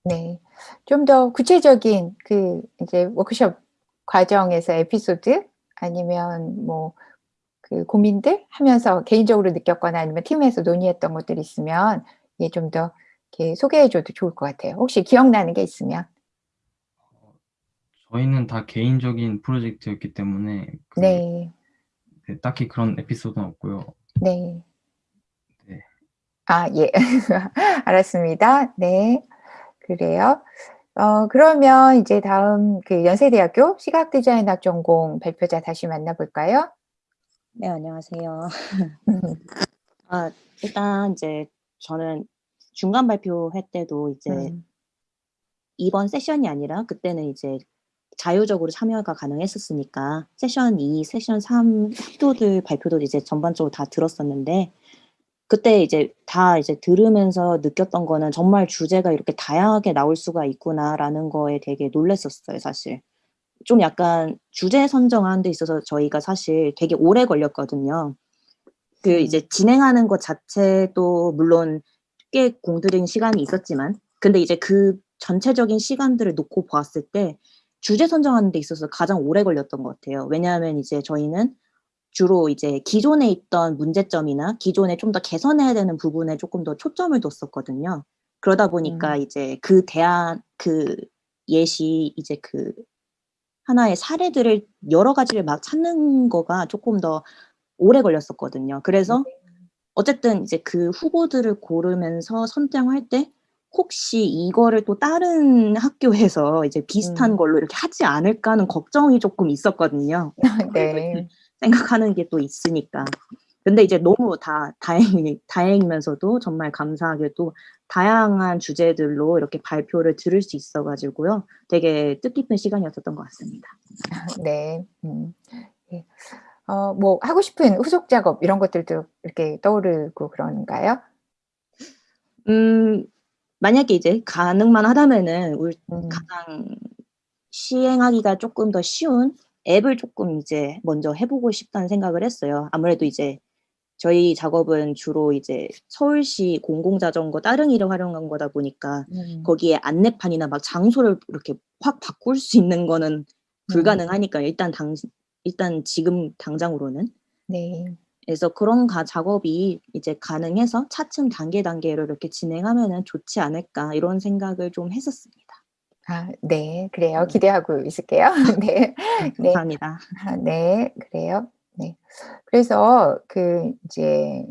네. 좀 더 구체적인 그 이제 워크숍 과정에서 에피소드 아니면 뭐 그 고민들 하면서 개인적으로 느꼈거나 아니면 팀에서 논의했던 것들이 있으면 예, 좀더 이렇게 소개해 줘도 좋을 것 같아요. 혹시 기억나는 게 있으면. 저희는 다 개인적인 프로젝트였기 때문에 그 네. 네, 딱히 그런 에피소드는 없고요. 네. 네. 아, 예. 알았습니다. 네. 그래요. 어, 그러면 이제 다음 그 연세대학교 시각디자인학 전공 발표자 다시 만나볼까요? 네, 안녕하세요. 아, 일단 이제 저는 중간 발표회 때도 이제 음. 이번 세션이 아니라 그때는 이제 자유적으로 참여가 가능했었으니까 세션 2, 세션 3 학교들 발표도 이제 전반적으로 다 들었었는데 그때 이제 다 이제 들으면서 느꼈던 거는 정말 주제가 이렇게 다양하게 나올 수가 있구나라는 거에 되게 놀랐었어요, 사실. 좀 약간 주제 선정하는 데 있어서 저희가 사실 되게 오래 걸렸거든요. 그 이제 진행하는 것 자체도 물론 꽤 공들인 시간이 있었지만 근데 이제 그 전체적인 시간들을 놓고 보았을 때 주제 선정하는 데 있어서 가장 오래 걸렸던 것 같아요. 왜냐하면 이제 저희는 주로 이제 기존에 있던 문제점이나 기존에 좀 더 개선해야 되는 부분에 조금 더 초점을 뒀었거든요. 그러다 보니까 음. 이제 그 대안 그 예시 이제 그 하나의 사례들을 여러 가지를 막 찾는 거가 조금 더 오래 걸렸었거든요. 그래서 어쨌든 이제 그 후보들을 고르면서 선정할 때 혹시 이거를 또 다른 학교에서 이제 비슷한 음. 걸로 이렇게 하지 않을까 하는 걱정이 조금 있었거든요. 네. 생각하는 게 또 있으니까. 근데 이제 너무 다 다행이 다행이면서도 정말 감사하게도 다양한 주제들로 이렇게 발표를 들을 수 있어 가지고요. 되게 뜻깊은 시간이었었던 것 같습니다. 네. 음. 예. 어뭐 하고 싶은 후속 작업 이런 것들도 이렇게 떠오르고 그런가요? 음 만약에 이제 가능만 하다면은 울 음. 가장 시행하기가 쪼끔 더 쉬운 앱을 쪼끔 이제 먼저 해 보고 싶다는 생각을 했어요. 아무래도 이제 저희 작업은 주로 이제 서울시 공공자전거 따릉이를 활용한 거다 보니까 음. 거기에 안내판이나 막 장소를 이렇게 확 바꿀 수 있는 거는 음. 불가능하니까요. 일단 당 일단 지금 당장으로는. 네. 그래서 그런 가 작업이 이제 가능해서 차츰 단계 단계로 이렇게 진행하면은 좋지 않을까 이런 생각을 좀 했었습니다. 아 네. 그래요. 네. 기대하고 있을게요. 네. 네 네. 감사합니다. 아 네. 그래요. 네. 그래서 그 이제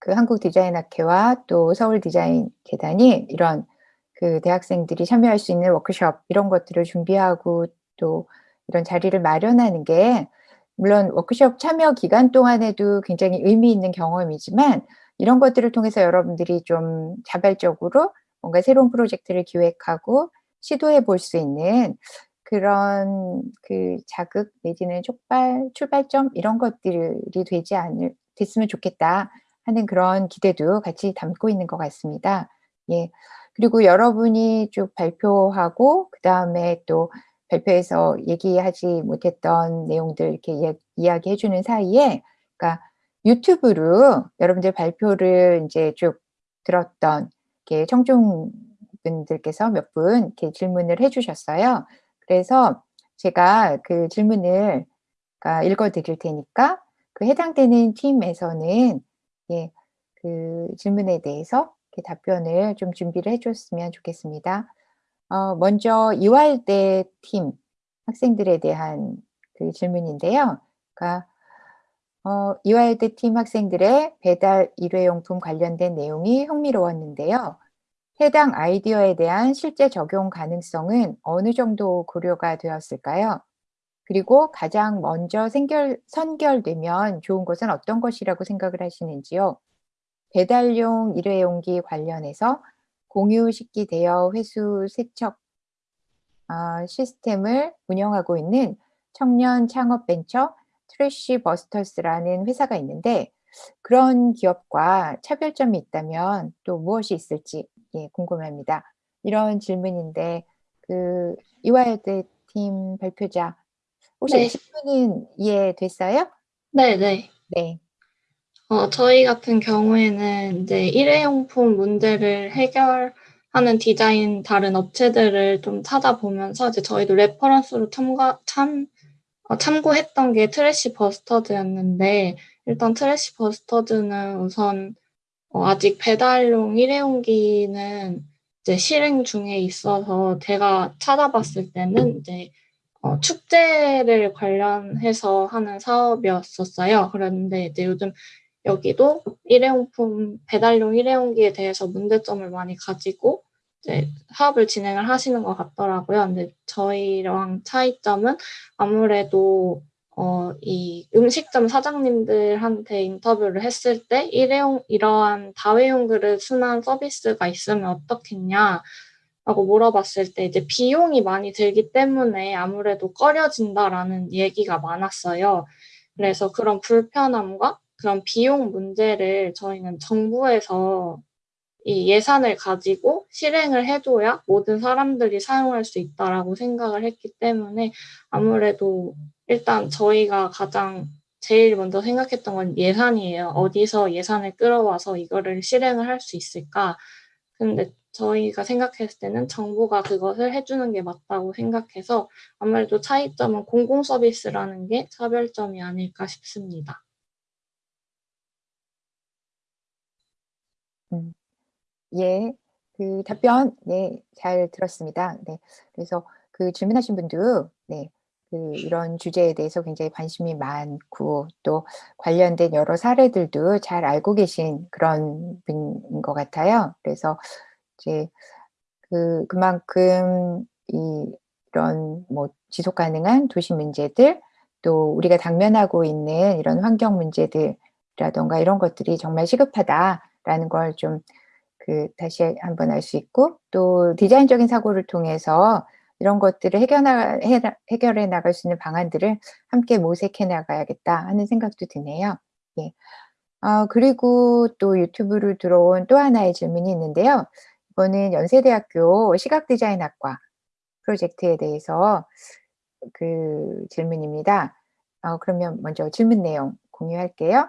그 한국 디자인 학회와 또 서울 디자인재단이 이런 그 대학생들이 참여할 수 있는 워크숍 이런 것들을 준비하고 또 이런 자리를 마련하는 게 물론 워크숍 참여 기간 동안에도 굉장히 의미 있는 경험이지만 이런 것들을 통해서 여러분들이 좀 자발적으로 뭔가 새로운 프로젝트를 기획하고 시도해 볼 수 있는 그런 그 자극 내지는 촉발 출발점 이런 것들이 되지 않을 됐으면 좋겠다 하는 그런 기대도 같이 담고 있는 것 같습니다. 예. 그리고 여러분이 쭉 발표하고 그 다음에 또 발표에서 얘기하지 못했던 내용들 이렇게 이야 이야기해 주는 사이에 그러니까 유튜브로 여러분들 발표를 인제 쭉 들었던 청중분들께서 몇 분 질문을 해 주셨어요. 그래서 제가 그 질문을 그러니까 읽어 드릴 테니까 그 해당되는 팀에서는 예 그 질문에 대해서 답변을 좀 준비를 해 줬으면 좋겠습니다. 어 먼저 이화여대 팀 학생들에 대한 그 질문인데요. 그러니까 어 이화여대 팀 학생들의 배달 일회용품 관련된 내용이 흥미로웠는데요. 해당 아이디어에 대한 실제 적용 가능성은 어느 정도 고려가 되었을까요? 그리고 가장 먼저 생결 선결되면 좋은 것은 어떤 것이라고 생각을 하시는지요? 배달용 일회용기 관련해서 공유 식기 대여 회수 세척 아 시스템을 운영하고 있는 청년 창업 벤처 트래쉬 버스터스라는 회사가 있는데 그런 기업과 차별점이 있다면 또 무엇이 있을지 예 궁금합니다. 이런 질문인데 그 이화여대 팀 발표자 혹시 네. 질문은 이해됐어요? 네 네. 네. 어 저희 같은 경우에는 인제 일회용품 문제를 해결하는 디자인 다른 업체들을 좀 찾아보면서 이제 저희도 reference로 첨가 참 어 참고했던 게 트래쉬 버스터즈였는데 일단 트래쉬 버스터즈는 우선 어 아직 배달용 일회용기는 이제 실행 중에 있어서 제가 찾아봤을 때는 이제 어 축제를 관련해서 하는 사업이었었어요. 그랬는데 이제 요즘 여기도 일회용품 배달용 일회용기에 대해서 문제점을 많이 가지고 이제 사업을 진행을 하시는 것 같더라고요. 근데 저희랑 차이점은 아무래도 어 이 음식점 사장님들한테 인터뷰를 했을 때 "일회용 이러한 다회용 그릇 순환 서비스가 있으면 어떻겠냐?"라고 물어봤을 때 이제 "비용이 많이 들기 때문에 아무래도 꺼려진다."라는 얘기가 많았어요. 그래서 그런 불편함과 그런 비용 문제를 저희는 정부에서 이 예산을 가지고 실행을 해 줘야 모든 사람들이 사용할 수 있다라고 생각을 했기 때문에 아무래도 일단 저희가 가장 제일 먼저 생각했던 건 예산이에요. '어디서 예산을 끌어와서 이거를 실행을 할 수 있을까?' 근데 저희가 생각했을 때는 정부가 그것을 해 주는 게 맞다고 생각해서 아무래도 차이점은 공공 서비스라는 게 차별점이 아닐까 싶습니다. 음. 예. 그 답변 네 잘 들었습니다. 네. 그래서 그 질문하신 분도 네 그 이런 주제에 대해서 굉장히 관심이 많고 또 관련된 여러 사례들도 잘 알고 계신 그런 분인 것 같아요. 그래서 이제 그 그만큼 이 이런 뭐 지속 가능한 도시 문제들 또 우리가 당면하고 있는 이런 환경 문제들 라던가 이런 것들이 정말 시급하다라는 걸 좀 그 다시 한번 알 수 있고 또 디자인적인 사고를 통해서 이런 것들을 해결나, 해, 해결해 나갈 수 있는 방안들을 함께 모색해 나가야겠다 하는 생각도 드네요. 예. 아, 그리고 또 유튜브로 들어온 또 하나의 질문이 있는데요. 이거는 연세대학교 시각디자인학과 프로젝트에 대해서 그 질문입니다. 어, 그러면 먼저 질문 내용 공유할게요.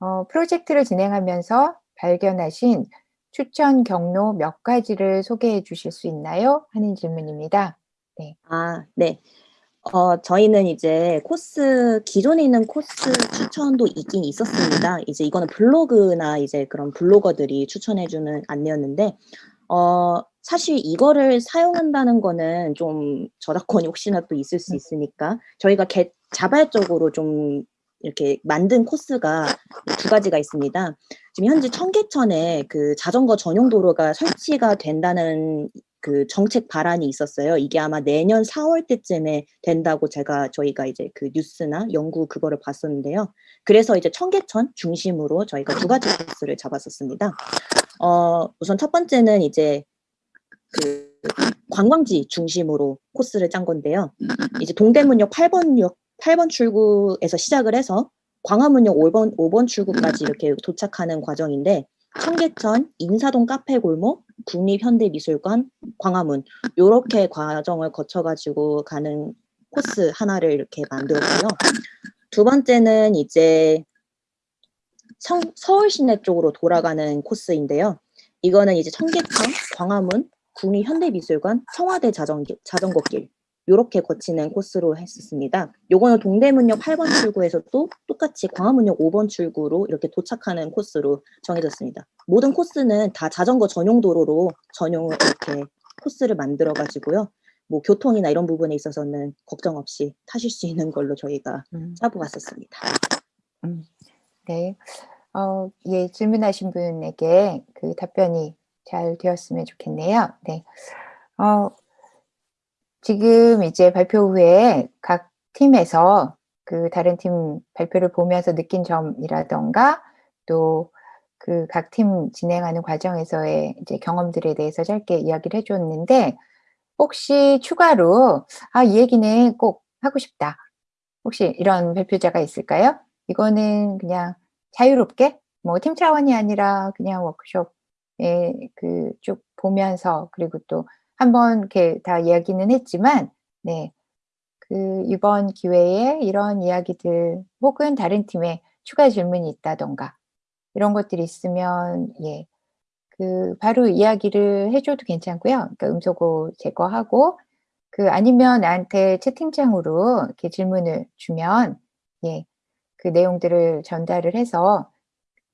어, 프로젝트를 진행하면서 발견하신 추천 경로 몇 가지를 소개해 주실 수 있나요? 하는 질문입니다. 네. 아, 네. 어, 저희는 이제 코스, 기존에 있는 코스 추천도 있긴 있었습니다. 이제 이거는 블로그나 이제 그런 블로거들이 추천해주는 안내였는데, 어, 사실 이거를 사용한다는 거는 좀 저작권이 혹시나 또 있을 수 있으니까, 저희가 개, 자발적으로 좀 이렇게 만든 코스가 두 가지가 있습니다. 지금 현재 청계천에 그 자전거 전용 도로가 설치가 된다는 그 정책 발안이 있었어요. 이게 아마 내년 4월 때쯤에 된다고 제가 저희가 이제 그 뉴스나 연구 그거를 봤었는데요. 그래서 이제 청계천 중심으로 저희가 두 가지 코스를 잡았었습니다. 어, 우선 첫 번째는 이제 그 관광지 중심으로 코스를 짠 건데요. 이제 동대문역 8번역 8번 출구에서 시작을 해서 광화문역 5번, 5번 출구까지 이렇게 도착하는 과정인데 청계천, 인사동 카페 골목, 국립현대미술관, 광화문 요렇게 과정을 거쳐가지고 가는 코스 하나를 이렇게 만들었고요. 두 번째는 이제 성, 서울 시내 쪽으로 돌아가는 코스인데요. 이거는 이제 청계천, 광화문, 국립현대미술관, 청와대 자전거, 자전거길 요렇게 거치는 코스로 했었습니다. 요거는 동대문역 8번 출구에서 또 똑같이 광화문역 5번 출구로 이렇게 도착하는 코스로 정해졌습니다. 모든 코스는 다 자전거 전용 도로로 전용을 이렇게 코스를 만들어 가지고요. 뭐 교통이나 이런 부분에 있어서는 걱정 없이 타실 수 있는 걸로 저희가 음. 짜보았었습니다. 음, 네. 어, 예, 질문하신 분에게 그 답변이 잘 되었으면 좋겠네요. 네. 어, 지금 이제 발표 후에 각 팀에서 그 다른 팀 발표를 보면서 느낀 점이라던가 또 그 각 팀 진행하는 과정에서의 이제 경험들에 대해서 짧게 이야기를 해줬는데 혹시 추가로 아, 이 얘기는 꼭 하고 싶다. 혹시 이런 발표자가 있을까요? 이거는 그냥 자유롭게 뭐 팀 차원이 아니라 그냥 워크숍에 그 쭉 보면서 그리고 또 한번 이렇게 다 이야기는 했지만 네. 그 이번 기회에 이런 이야기들 혹은 다른 팀에 추가 질문이 있다던가 이런 것들이 있으면 예. 그 바로 이야기를 해 줘도 괜찮고요. 그러니까 음소거 제거하고 그 아니면 나한테 채팅창으로 이렇게 질문을 주면 예. 그 내용들을 전달을 해서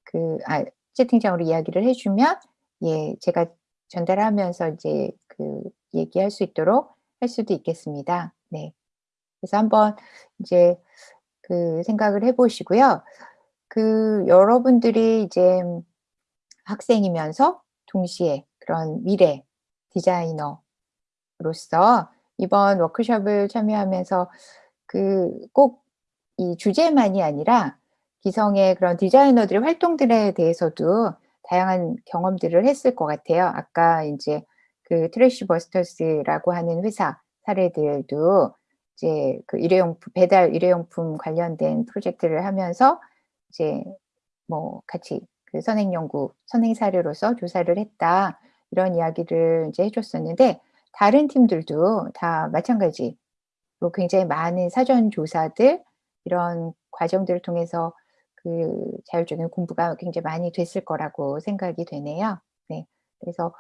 그 아 채팅창으로 이야기를 해 주면 예. 제가 전달하면서 이제 그 얘기할 수 있도록 할 수도 있겠습니다. 네. 그래서 한번 이제 그 생각을 해 보시고요. 그 여러분들이 이제 학생이면서 동시에 그런 미래 디자이너로서 이번 워크숍을 참여하면서 그 꼭 이 주제만이 아니라 기성의 그런 디자이너들의 활동들에 대해서도 다양한 경험들을 했을 것 같아요. 아까 인제 그 트래시 버스터스라고 하는 회사 사례들도 이제 그 일회용품 배달 일회용품 관련된 프로젝트를 하면서 이제 뭐 같이 그 선행 연구, 선행 사례로서 조사를 했다. 이런 이야기를 이제 해 줬었는데 다른 팀들도 다 마찬가지로 굉장히 많은 사전 조사들 이런 과정들을 통해서 그 자율적인 공부가 굉장히 많이 됐을 거라고 생각이 되네요. 네. 그래서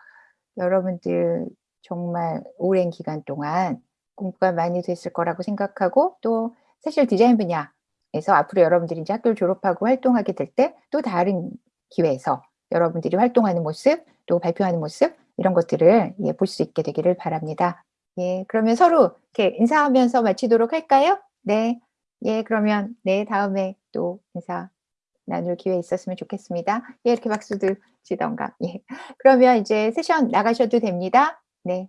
여러분들 정말 오랜 기간 동안 공부가 많이 됐을 거라고 생각하고 또 사실 디자인 분야에서 앞으로 여러분들이 이제 학교를 졸업하고 활동하게 될 때 또 다른 기회에서 여러분들이 활동하는 모습 또 발표하는 모습 이런 것들을 예 볼 수 있게 되기를 바랍니다. 예. 그러면 서로 이렇게 인사하면서 마치도록 할까요? 네. 예. 그러면 네 다음에 또 인사 나눌 기회 있었으면 좋겠습니다. 예. 이렇게 박수들 치던가. 예. 그러면 이제 세션 나가셔도 됩니다. 네.